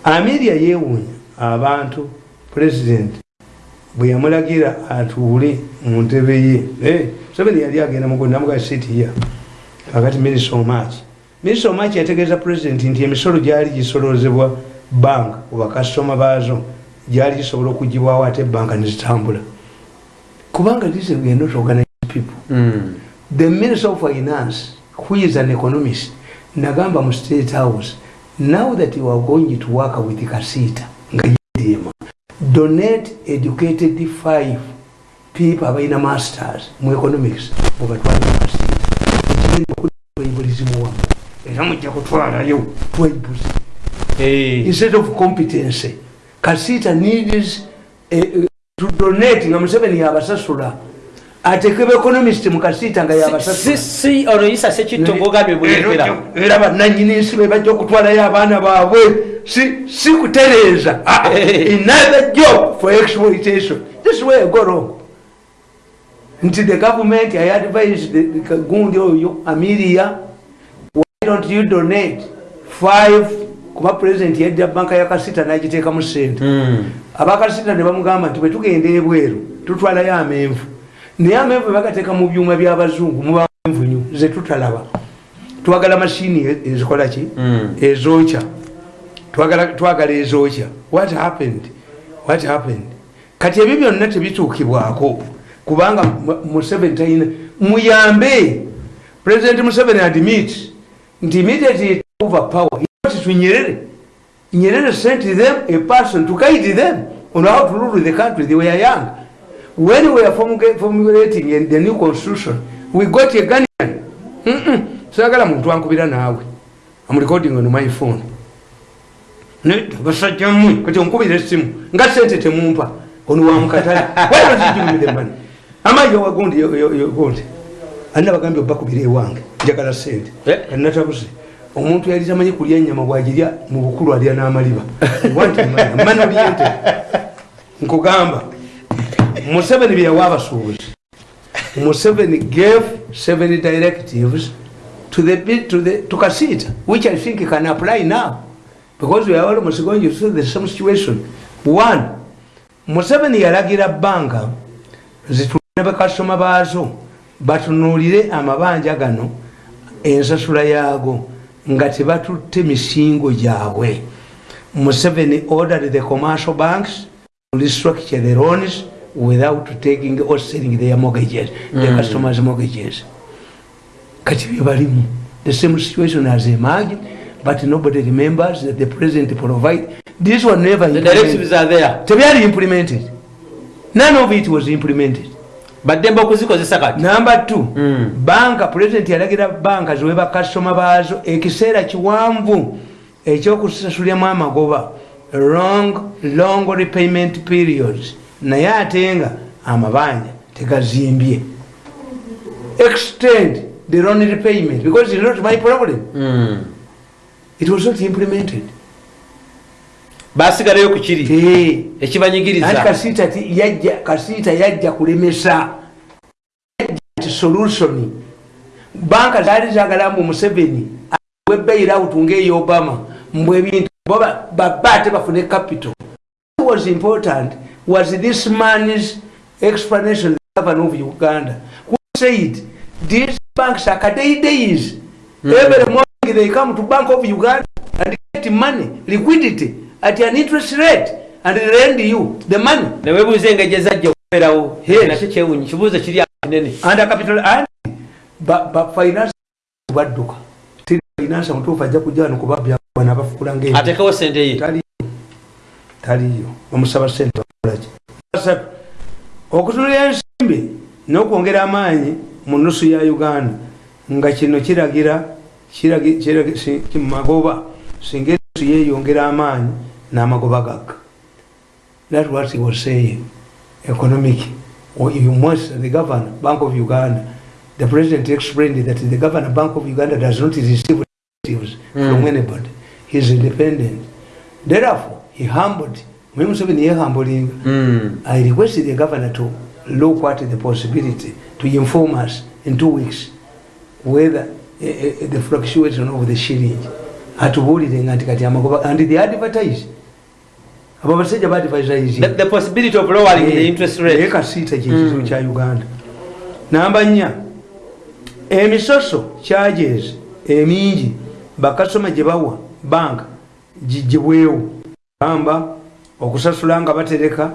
Amiria yeewuunya abantu pulezidenti bwe yamulagira atuule mu ntebe ye. Eh, museveni yali agenda mugondamuga sitiya kakati minisita omaki minisita omaki yategeeza pulezidenti nti emisolo gyali gisolozebwa banka ku bakasitoma baazo gyali gisobola okugibwawo ate banka nezitambula kubanga this we are not organized people. Mm. the minister of finance who is an economist nagamba mu state house now that you are going to work with kasita nga yedema donate educated five people abalina masters mu economics ekigenda okutwaibulizimu wamu. Era mujja kutwalayo twaibuzi Eh. instead of competence kasita needs eh, to donate nga museveni yabasasula ateke beconomist mu kasita nga Si- yabasasula si si ono yisa sekitto ng'ogambye mulekera era bananyini nsi be bajja okutwalayo abaana baabwe. Si si kutereeza. Ah, another job for exploitation. This way go wrong. Nti the government i advise the the gundi oyo amiria why don't you donate five kuba president yajja banka ya kasita nagiteeka mu sente Mm. abakasita ne bamugamba nti bwetugenda ebweru tutwalayo amenvu naye amenvu bebagateeka mu byuma by'abazungu muba envunyu zetutalaba twagala mashini e- ezikola ki? Mm. ezokya. Twagala ezokya. What happened? What happened? Kati ebyo byonna tebituukibwako kubanga Mu- museveni talina muyambe. President museveni admit nti immediately over power. To nyerere. Nyerere sent them a person to guide them on how to rule the country they were young when we formula- formulating in the new constitution we got a ganian sagala muntu ankubira naawe. Am recording on my phone. Ne- basajja mmwe kati onkubira essimu nga sente temumpa. Ono wamukatale wayazijumire amayi owagundi gundi alina bagambye obakubira ewange njagala sente. Eh. kanatabuze. Omuntu yali tamanyi kulya enyama bwagirya mu bukulu alya n'amaliba. Nkugamba museveni byeyawa abasuubuzi museveni gave seven directives to the, to the to kasita which i think can apply now because we are almost going through the same situation. One museveni yalagira banka zitulina bakasitoma baazo batunuulire amabanja gano ensasula yaago nga tebatutte misingo gyabwe. Museveni ordered the commercial banks to restructure the loans without taking or selling their mortgages the Mm. customers mortgages. Kati byebalimu the same situation has emerged but nobody remembers that the president provide. This one never the directives are there. Tebyali implemented. None of it was implemented. Baddembe okuzikozesa kati. Number two Mm. banka president yalagira banka ziwe bakasitoma baazo ekiseera kiwanvu ekyokusasuliramu amagoba long long repayment periods naye ate nga amabanja tegazimbye. Extend the loan repayment because it's not my problem Mm. it was not implemented. Basigalayo ku kiri. Eh, anti ekibanyigiriza kasiita yajja kulemesa. Solution. Banka zaali zagala mbu museveni webailout ngaeyo obama mbw ebintu bo ba- baba ate bafune capital. Was important was this man's explanation the governor of uganda. Who said these banks are kadeidays every morning they come to bank of uganda and get money liquidity at an interest rate and they lend you the money. Newebuuza engeri zajja okubeerawo Yes. nakyo kyewunyi kibuuzo kiri awo kinene. Under capital and ba, ba finance badduka. Tiri finance mutuufu ajja kujja wano kuba byabana bafuula ngaeyo atekewo sente ye. Taliyo. Taliyo. Bamusaba sente bakolaki asatu okutunula ensimbi n'okwongera amaanyi mu ya uganda nga kino kiragira kiragi- kiragi- si- ki- magoba singa enusu yeyongera amaanyi n'amagoba gagga that what he was saying economic Or you must the governor bank of uganda. The president explained that the governor bank of uganda does not receive directives from Mm. anybody. He is independent. Therefore he humbled Mwe Museveni yehambulinga Mm. I requested the governor to look at the possibility to inform us in two weeks whether uh, uh, the fluctuation of the shilling. Atubuulire nga nti kati amagoba and they advertise. Abo basajja The, badvertise the possibility of lowering the interest naye rate kasiita kyekizibu kya uganda. Namba nnya emisoso charges emingi bakasoma gye bawa banka gigibwewo gamba okusasula nga batereka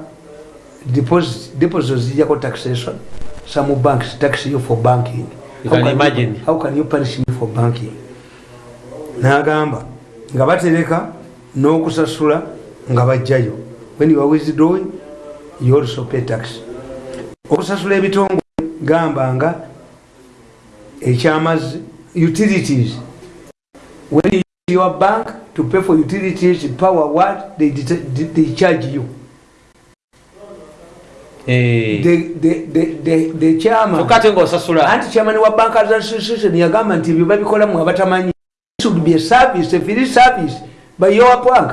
deposit deposit zijjako taxation some banks tax you for banking. You can How imagine. how can you punish me for banking? N'agamba nga batereka n'okusasula nga bajjayo. When you are withdrawing you also pay tax. Okusasula ebitongole gamba nga ekyamazzi utilities. When you your bank to pay for utilities power what they, they charge you Eh. the, the, the, the, the chairman kyokka ate ng'osasula anti chairman wa bankers association yagamba nti ebyo babikolamu abatamanyi This should be a service a free service by your bank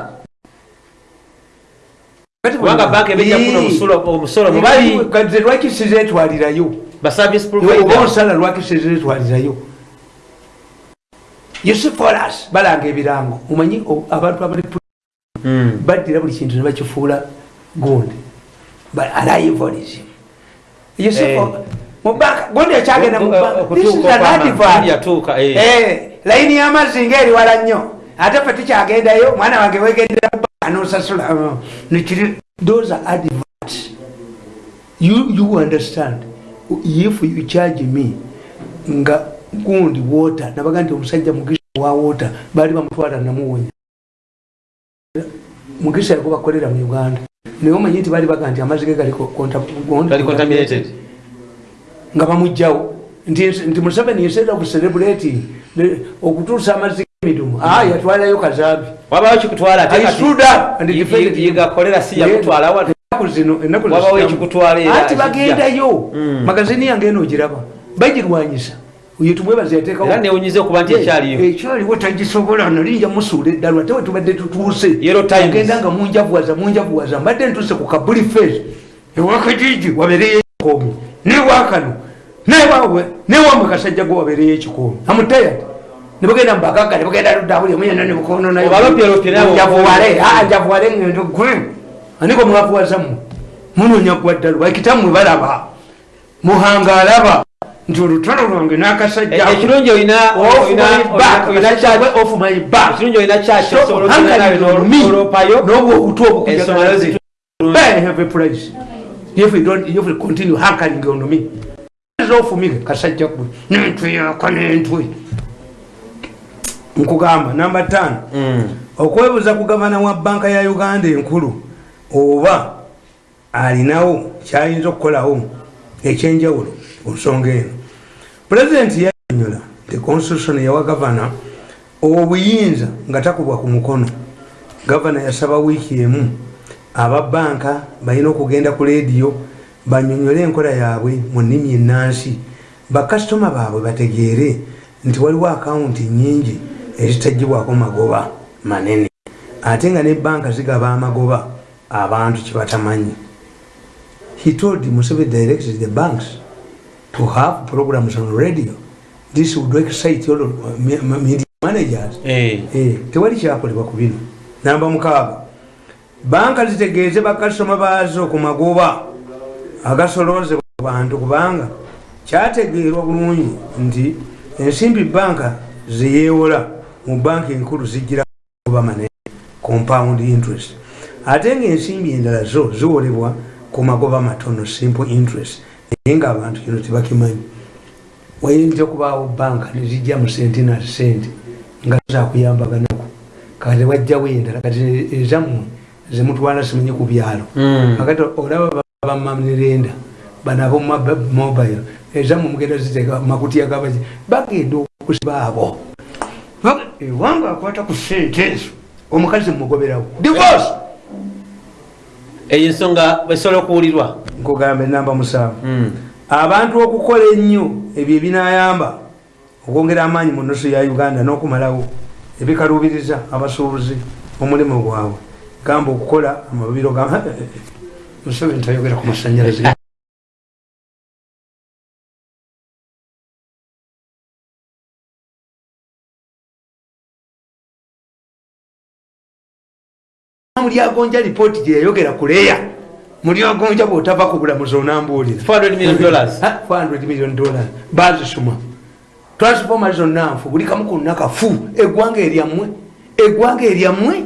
kubanga banka ebejja kufuna omusolo- mubali kati lwaki sizetwalirayo ba service oba provider osala lwaki sizetwalirayo yose foras balanga ebirango omanyi abantu abali Mm. baddira buli kintu nebakifuula gundi alivolism Eh. mubanka gundi ekyagenda mu banka. This is okutuuka an okwama advert. yatuuka eh. Eh, layini y'amazzi nga eri wala nnyo ate fe tukyagendayo mwana wange wegendera kubanka nosasula uh, nekiri those are adverts you, you understand if you charge me nga gundi water. Nabaga nti omusajja mugisa wa water. Baali bamutwala namuwonya mugisa yago bakolera mu uganda. Naye omanyi nti baali baga nti amazzi ge galiko contam- Gali contaminated. nga bamugjawo nti museveni instead of celebrating okutuusa amazzi g'emidumu. Ah yatwalayo kazambi wabawo kikutwala yigakolera si yakutwala wa ennaku zino bagendayo. Mm. magazini yange eno ogiraba. Bagirwanyisa oyo tumwebaza yateekawo era newunyiza okuba nti ekyaliyo. ekyaliwo tagisobola nalinja musuula eddala ate wetubadde tutuuse. Ogenda nga munjavuwaza munjavuwaza mbadde ntuuse ku kabuli face ewakajiji wabeereyo ekikoomi newakano newawe newamwe kasajja gwe wabeereyo ekikoomi. Amutayad nebagenda mubagaga nebagenda ludabuli muyana nebukono nayo. Obalopyelopye nabo. njavuwale ah, njavuwale ngendo gwe aniko mwavuwaza mmwe munonya gwa ddala bakitammwe balaba. Muhanga alaba nti olutalo lwange n'akasajja Eh, ekirungi olina Off olina- my back, olina akasajja charge- gwe off my back. ekirungi olina kyaki So, osobola okugenda hankali nawe on me, n'oloopayo n'obwo obutu obukujja ensonga gazi. zitu- I have a pledge. If we continue hankering on me, me, kasajja gwe. N'entwe yaka n'entwe. Nkugamba, namba ttaano. Mm. okwebuuza ku gavana wa banka ya uganda enkulu oba alinawo kyayinza okukolawo ekyenjawulo ku nsonga eno pulezidenti yanyonyola nti constitution yawa gavana obuyinza nga takubwa ku mukono. Gavana yasaba wiiki emu aba banka balina okugenda ku leediyo banyonyole enkola yaabwe mu nnimi ennansi. Bakasitoma baabwe bategeere nti waliwo akawunti nyingi ezitagibwako magoba manene. Ate nga ne banka zigaba amagoba abantu kyebatamanyi he told museveni directed the banks to have programs on radio. This would excite all me- media managers. Eh. Eh, tewali kyakolebwa ku bino. Namba mukaaga. Banka zitegeeze bakasitoma baazo ku magoba agasolozebwa ku bantu kubanga kyategeerwa bulungi nti ensimbi banka zeyeewola mu banka enkulu zijira kuba manene compound interest. Ate ngaensimbi endala zo ziwolebwa ku magoba matono simple interest naye nga abantu kino tebakimanyi. Wayinza okubaawo banka nezijja mu sente nga zakuyambaganako kati wajjawo endala kati ezammwe zemutwala simanyi ku byalo. Mm. kakati olaba bamamirenda banabo mobile ezammwe mugenda ziteeka makutiya gabaki bagenda okusibaabo ewanga akwata ku sente ezo omukazi mumugoberawo divorce eyo ensonga esobola okuwulirwa. Nkugamba enamba musanvu. Mm. abantu okukola ennyo ebyo ebinayamba okwongera amaanyi mu nusu ya uganda n'okumalawo ebikaluubiriza abasuubuzi omulimu gwabwe. Gamba okukola amabiro ga museveni tayogera ku masanyalaze mulyagonja lipooti gye yayogera ku leeya mulyagonja bwotava ku bulamuzi onambuulira 400 million dollars. 400 million dollars. Bazisoma. Transforma zonna nfu buli kamu konna kafu eggwanga eryammwe. Eggwanga eryammwe?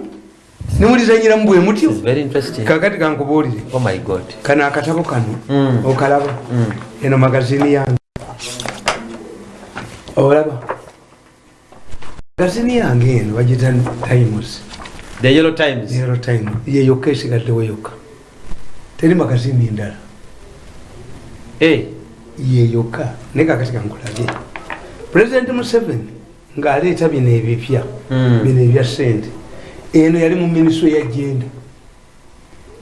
Nemulizanyiramu bwe mutyo? It's very interesting. Kakati kankubuulire. Oh my god. Kano akatabo kano Mm. okalaba. Mm. eno magazini yange. Olaba. Magazini yange eno bagita times the yellow times. Zero time yeyokka esigaddewo yokka teri magazini ndala Eh. yeyokka naye kakati kankulabye pulezidenti museveni ng'aleeta bino ebipya Mm. bino ebya sente eno yali mu minisitule ya jenda.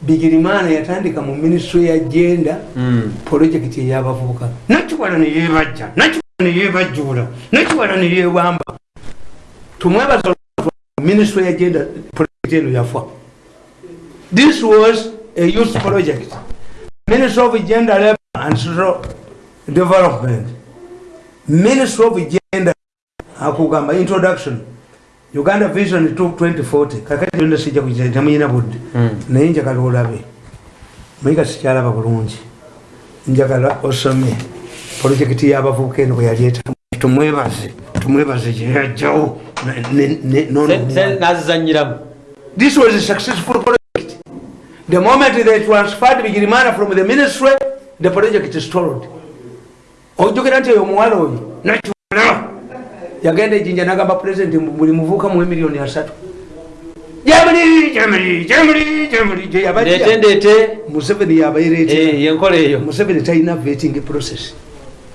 Bigirimaana yatandika mu minisitule ya jenda Mm. pulojekiti eyabavubuka. Nakiwala neyebajja nakiwala neyebajjuula nakiwala neyebamba tumwebaza minisitule ya jenda pulojekiti eno yafa this was a youth project. Ministry of gender labor and social development. Ministry of gender akugamba introduction. Uganda vision to 2040 kakati yonna sijja kugita temuyina budde. Mm. naye njagala olabe. Muyiga sikyalaba bulungi. Njagala osome. Projekiti y'abavubuka eno bwe yali etamu tumwebaze tumwebaze gyeyajjawo nazizanyiramu This was a successful project. The moment they transferred Bigirimana from the ministry, the project stalled. ojjukira nti oyo omuwala oyo nakiwala yagenda ejinja nagamba pulezidenti buli muvuuka muwe miliyoni asatu. Museveni yabayireetera Eh, eyo. Museveni talina vetting process.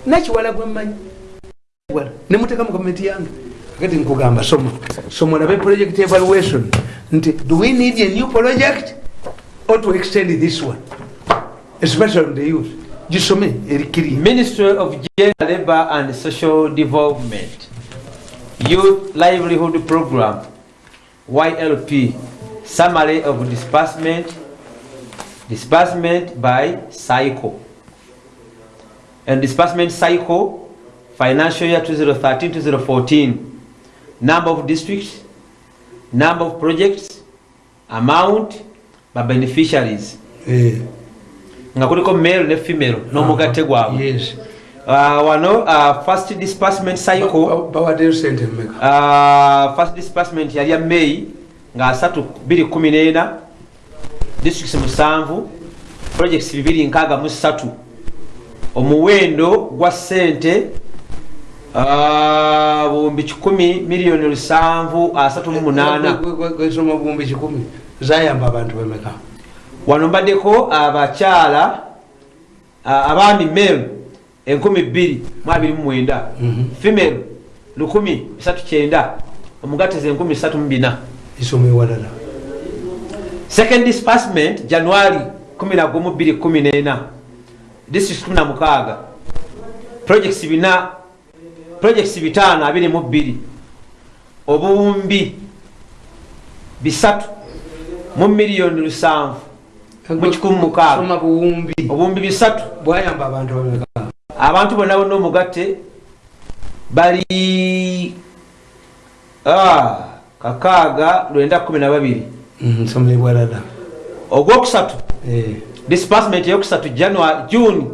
Nakiwala gwemmanyi nemuteka mu gavumenti yange. Kati nkugamba soma soma olabe project evaluation. Nti do we need a new project or to extend this one? Especially on the youth. Gisome erikiri. Ministry of gender labor and social development. Youth livelihood program ylp summary of disbursement. Disbursement by cycle and disbursement cycle financial year 2013-2014 number of districts number of projects amount by beneficiaries. Eh, nga kuliko male ne female n'omugatte gwabwe. yes. Uh, wano uh, first disbursement cycle. Bawaddeyo sente mmeka uh, first disbursement yali ya may nga 314 districts musanvu projects 263 omuwendo gwa sente buwumbi 1 miliyoni 738 gwesoma buwumbi kikumi zayamba abantu bemeka. Wano mbaddeko abakyala abaami male 2229 Mhm. female 139 omugateze 134 isoma ewalala second disbursement january 11 district 16 projects bina projects bitano abiri mu bbiri. Obuwumbi bisatu mu miliyoni lusanvu mu kikumi mukaaga. Obuwumbi bisatu. Bwayamba abantu abantu bonna bonna omugatte bali ah, kakaaga lwenda kumi na babiri. Soma ewalala ogwokusatu Eh, disbursement eyokusatu june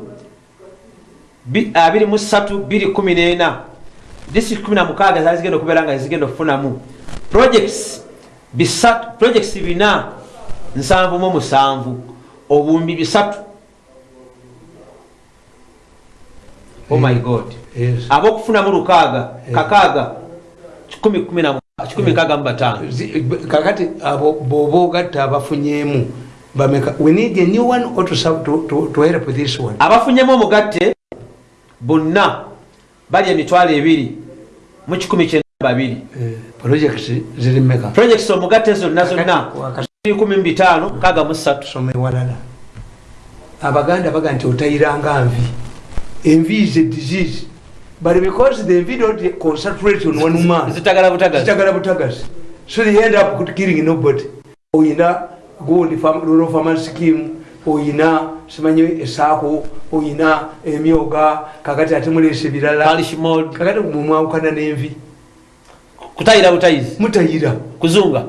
23 district 16 zali zigenda okubeera nga zigenda okufunamu. Projects bina nsanvu mu musanvu. Obuwumbi bisatu. Oh my god. Abokufunamu lukaaga kakaaga 165 Zi- kakati abo boba ogatta abafunyemu bameka we need a new one or to, to, to help this one? Abafunyemu omugatte bonna bali emitwalo ebiri mu 192 Eh, projects ziri meka projects omugatte zonna zonna Wakati- 15 kaga mu ssatu. Soma ewalala abaganda baga nti otayiranga nvi. Envi is a disease. But because the envi don't concentrate on one man zitagala butagazi. so they end up killing nobody. Oyina gundi rural farmer scheme oyina simanyi esaako oyina emyoga kakati ate mulesa ebirala kakati mumwawukana n'envi. Kutayira butayizi? Mutayira. Kuzunga?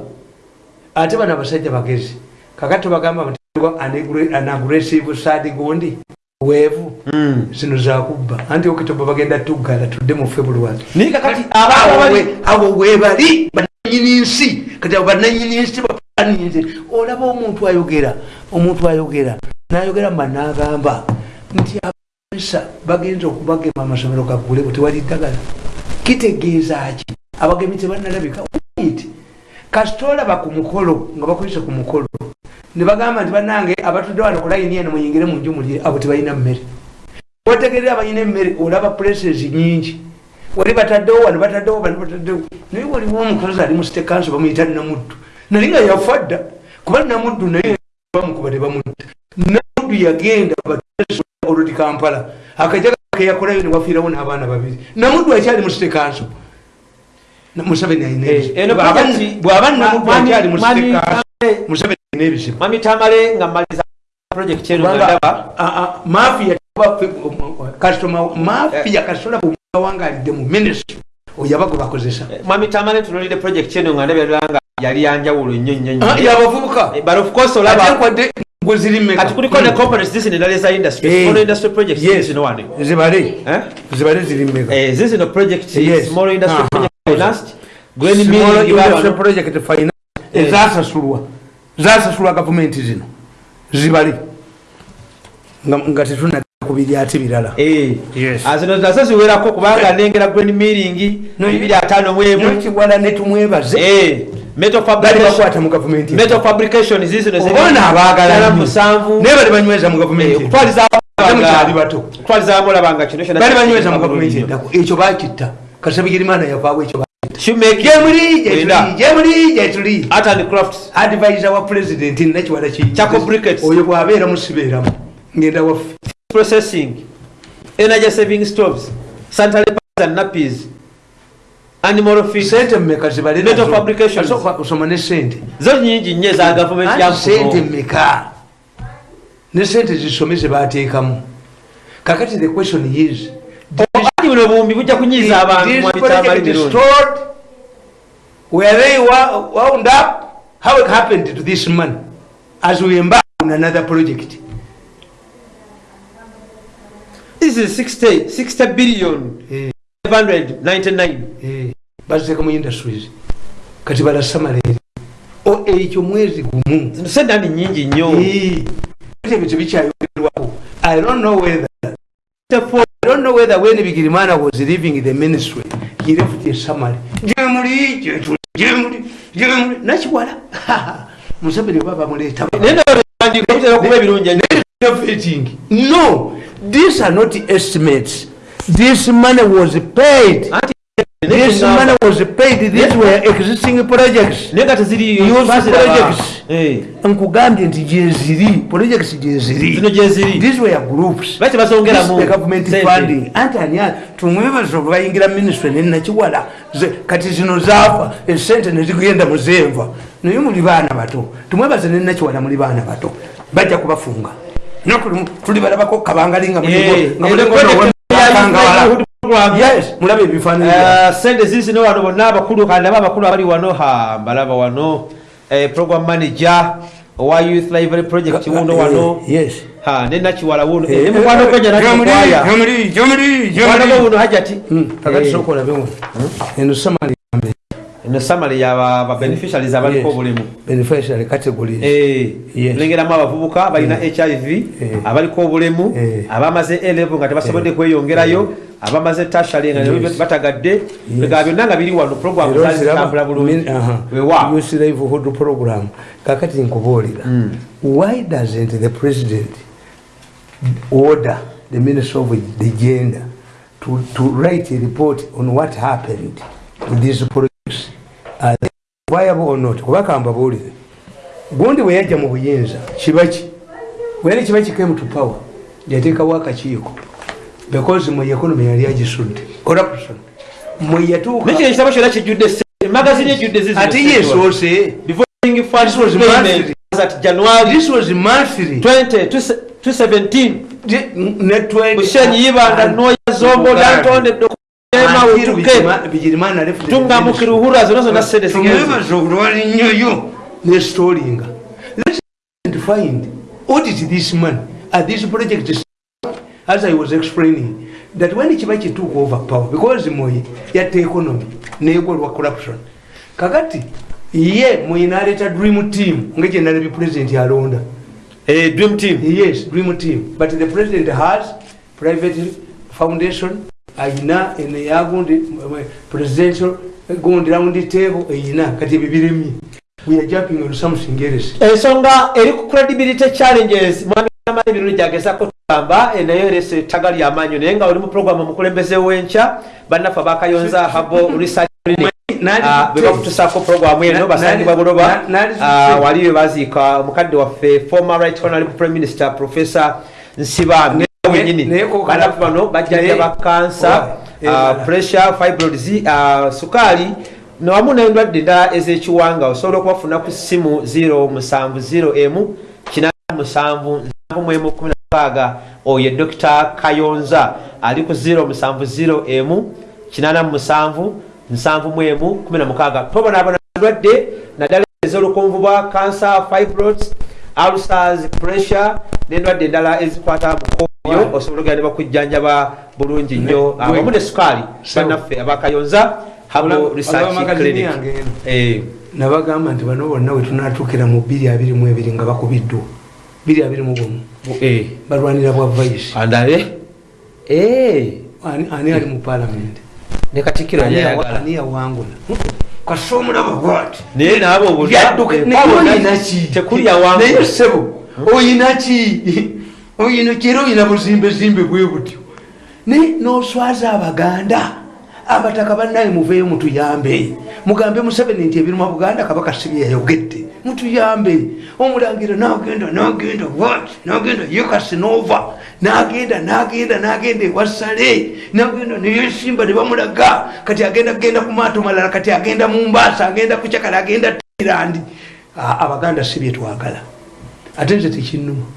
Ate bano abasajja bagezi kakati tubagamba nti anaggressive sad gundi weevu Mm. zino zakubba anti okitoba bagenda tuggala tudde mu february. Naye kakati awo webali bananyini nsi. Kati abo bananyini nsi bapaninze olaba omuntu ayogera omuntu ayogera nayogera mba nagamba nti abasa bagenza okubagema amasomero gaggule tewali ddagala. Kitegeeza ki? Abagemi tebanalabika. Wait. kasita olaba ku mukolo nga bakwise ku mukolo ne bagamba nti banange abatudde wano ku layini eno muyingire mu nju mulye abo tebalina mmere. Wategerera abalina emmere olaba places nyingi wali bataddewo wano bataddewo bano bataddewo. Naye waliwo omukozi ali mu council bamuyita namuddu naye nga yafa dda kuba namuddu naye bamukuba tebamutta namuddu yagenda oludi kampala akajaga keyakolayo newafiirawo n'abaana babiri. Namuddu akyali mu state council Na- museveni Eh, Tamale- nga mmaliza project mafia kasitola bwawangaalidde mu minisitry oyabago bakozesa. Mwami tamale tunulire project eno nga ndabira nga yali yanjawulo nnyo nnyo nnyo yabavubuka Eh, but of course olaba nkwadde gwe ziri meka kati kuliko ne components zisi nedala za industry Eh. small industry projects Yes. zino wano zibale Eh? zibale ziri meka Eh, zizino project Yes. small industry Aha. project financed Gwen Small Milling Industrial babano. project finance Eh. ezasasulwa zasasulwa gavumenti zino zibale nga nga tetunadda ku biri ate birala. Eh. Ziwerako kubanga nengera gwen milling No, bibiri ataano nokiwala netumwebaze Eh, metal bali fabrication bakwata mu gavumenti metal fabrication zizino obaana abaagala musanvu. Naye bali banyweza mu gavumenti okutwaliza Ate mukyali bato. Okutwaliza mulabanga kino bali banyweza mu gavumenti endako ekyo bakitta kasabigirimana yavaawo ekyo advisor wa president nakiwala Charcoal briquettes. oyo bwabeera musibeeramu ngenda waffe processing. Energy saving stoves sanitary pads and nappies. Animal feed sente Metal nazo. fabrications. Kasooka osoma ne sente. Zo nyingi nnyo eza gavumenti Anti sente yamukuno mmeka? Ne sente zisome zebateekamu kakati the question is ati buno buwumbi bujja kunyiza abantu is mirungi stored where they wound up, how it happened to this man? As we embark on another project. This is 60 60 billion Eh. 599 Eh, baziteeka mu industries kati balasamaleeri ekyo mwezi gumu sente ni nyingi nnyo Eh, kati ebyo tebikyayogerwako i don't know whether I don't know whether when Bigirimana was leaving the ministry, he left a summary. Jemuli, jemuli, jemuli. Nachiwala. Museveni baba muleta. Naye nawandiika bitera okuba ebirungi ennyo. Innovating. No, these are not estimates. This money was paid. This money was paid. These were existing projects. naye nga teziri Used baziraba. projects. Eh, nkugambye nti gyeziri projects gyeziri zino gyeziri these were groups baki bazongeramu the government sente. funding anti ani tumwebaza okubayingira ministry nenakiwala Ze- kati zino zaafa esente nezigenda muzenva naye muli baana bato tumwebaze nenakiwala muli baana bato bajja kubafunga Nakulimu- tuli balabako Eh, eh, mulabe ebifaananyi. Eh, sente zizino wano bonna abakulu kandi aba abakulu abali wano ha mbalaba wano. Eh, program manager owa youth library project wuno wano. Eh, yes. Ha nenakiwala wuno Eh, ne mukwano Jamuli, Jamuli, mukwano wuno hajati kakati Eh, soka olabe wano. Eno samali yambe eno summary ya ba ba beneficiaries abaliko Yes. obulemu beneficiary categories. Eh, Yes. tulengeramu abavubuka balina hiv Eh. abaliko obulemu Eh. abamaze elevo nga tebasobodde kweyongerayo abamaze tashale nga batagadde bigaba byonna nga biri wano program Era zaali oziraba, zitambula bulungi. wewa Youth livelihood program. Kakati nkubuulira why doesn't the president order the minister of the gender to, to write a report on what happened with these projects are they viable or not? Kubaka mbabuulire gundi bwe yajja mu buyinza kibaki wena kibaki came to power yateekawo akakiiko because mu economy yali agisudde corruption mwe yatuuka nekyo ekitabo kyonna kijjudde sente magazini ejjudde zizi ate yesoose Devolving funds This was payment monthly. was at January this was monthly. 20 2017 network Mushenyi Yibanda Noya Zombo Dantonde Dokema Utuke bigirimana left Tunga Mukiruhura zona zona sente zigezi tumwebaza olwali nnyoyo nestolinga let's find audit this money are these projects as i was explaining that when kibaki took over power because moyi yatta economy negolwa corruption kakati ye moyi naleta dream team ngekyenalabye president alonda Eh dream team. Yes dream team. But the president has private foundation ayina eno yagundi presidential gundi round table eyina kati ebyo biremye we are jumping on something else ensonga eri ku credibility challenges. Mwami amaanyi birungi gyagezako tugamba naye erese ettaga ly'amaanyi naye nga oli mu programu omukulembeze w'enkya bannaffe abakayonza habo research Ah, bwe bakutusako programu eno basangibwa buloba. Ah, wali we baziika omukadde waffe former right honorable prime minister professor nsibambi Ne- wenyini naye ko- bannaffe bano bajjanjaba naye- kansa Owa, ah, ebala. pressure fibroids ah, sukaali. Newamu n'endwadde endala ez'ekiwanga osobola okubafuna ku ssimu 070 87 oyo dr kayonza ali ku 070 87 76 tobonaabona ndwadde naddala ez'olukonvu bwa cancer fibroids ulcers pressure n'endwadde endala ezikwata mukoyo osobola ogenda ne bakujjanjaba bulungi nnyo. Awamu ne sukaali Sawa. bannaffe abakayonza habo research clinic. Eh, nabagamba nti bano bonna we tunatuukira mu 222 nga bakubiddwa. 221 eh, balwanira bwa vice andale? Eh, ani ali mu parliament? Ne katikkiro Ani yawangula kasi omulaba bwati. Naye naabo Yadduka- naye oyina ki? tekulya wangu naye sebo oyina ki oyina kera oyina buzimbezimbe bwe butyo naye noswaza abaganda. Abataka bannaye muveeyo mutuyambe. Mugambe museveni nti ebiruma buganda kabaka sibi yayogedde mutuyambe. Omulangira nagenda nagenda nagenda yekasinova nagenda nagenda nagenda ewasale nagenda neyesimba nebamulaga kati agenda kugenda ku maato malala kati agenda mumbasa agenda kucakala agenda tirandi abaganda si byetwagala ate nze tekinuma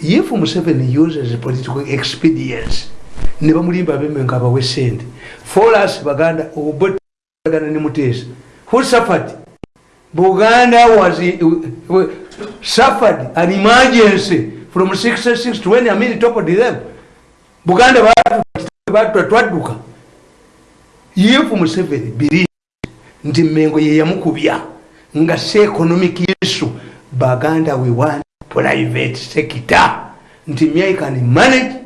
if museveni uses political expedience ne bamulimba beme nga abawe sente foras baganda obagana ne muteesa who suffered? Buganda was uh, suffered an emergency from 66 to when amin toppled them buganda batuta twadduka. Yefu museveni biri nti mengo yeyamukubya nga se economic issue baganda we want private sector nti myai can manage.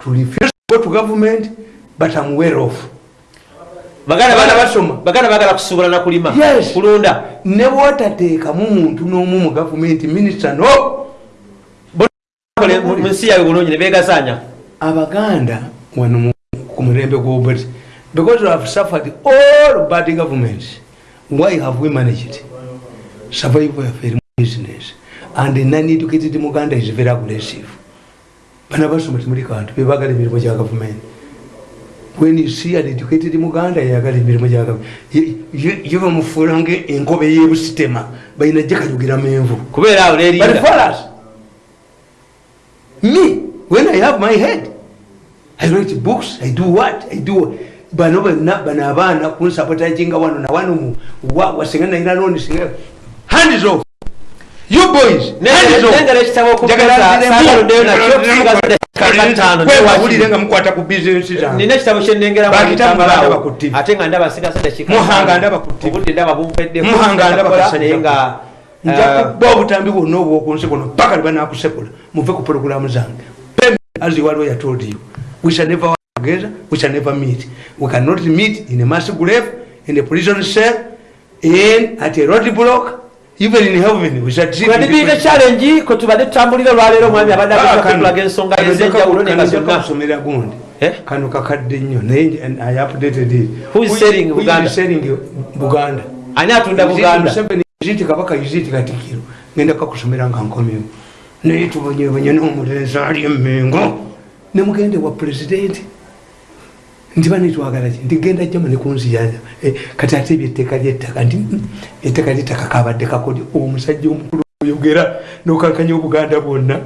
To refuse to go to government but I'm well off. Bagala- basoma. baganda bagala kusuubula na kulima Yes. kulunda. Ne bwotateekamu muntu n'omu mu gavumenti minisita no. Kole mu mu nsi yaabwe bulungi ne beegasaanya. Abaganda wano mu- ku mulembe gw'obut because we have suffered all bad governments why have we managed? Survival of a business and non-educated muganda is very aggressive. Bana basoma timuli kantu bebagala emirimu gya gavumenti when you see an educated muganda yagala emirimu gya gavumenti ye bamufuula nga enkobe y'ebusitema balina gye kayugira menvu kubeera awo us, me, when I have my head, I write books, I do what, I do what. bano bana bano abaana kunsapotaginga wano na wano mu wa wasinga naina noni singa hands off you boys Kwewabulire nga mukwata ku bizinesi zange. nina ekitabo kyenengeramu Bakitamu ekitambala ndaba awo. ku TV. ate nga ndaba sigaza dakika Muhanga ttaano. ndaba ku TV. obudde ndaba bumpeddeku muhanga ndaba Nakola kasajja naye nga nja eh, kuba obutambi bwonna obwokunsi kuno paka lubanakusekula muve ku pologulamu zange. As told you we shall never work together we shall never meet. We cannot meet in a mass grave in a prison cell in at a road block even in heaven we shall see nga dibirire challenge kwe tubadde tutambulira olwaleero omwami abadde agetulaga ensonga ez'enjawulo nenga zonna kusomera gundi. Eh? kano kakadde nnyo. Naye i updated it. Who is selling Buganda? selling buganda? Ani atunda buganda? iziti kabaka iziti katikiro ngenda kakusomera nga nkomyewo naye tubonyebonye n'omulenzi ali emengo nemugende wa pulezidenti nti banetwagala ki? Nti genda jama nekunziyanya kati ate ebyetteka lyettaka nti "Mm, etteka lyettaka kabadde kakodi omusajja omukulu oyogera nokankanya obuganda bwonna.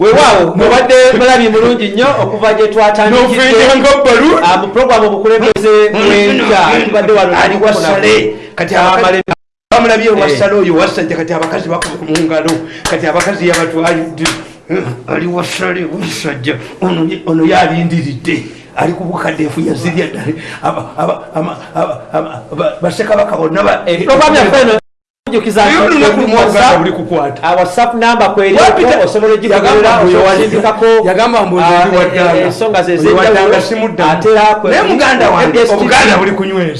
Weewaawo mubadde mulabi mulungi nnyo okuva gye twatandikidde nofenyanga balu Ah, mu obukulembeze bwenkya tubadde wano ali wasale kati Amale- bamulabye Eh. wasale oyo wasajja kati abakazi bakuba mungalo kati abakazi yabatwalidde. Ali wasale wasajja ono yalindiridde ali ku bukadeefu yazirya ddale basekabaka bonna namba simuddamu. naye muganda wange obuganda buli kunyweza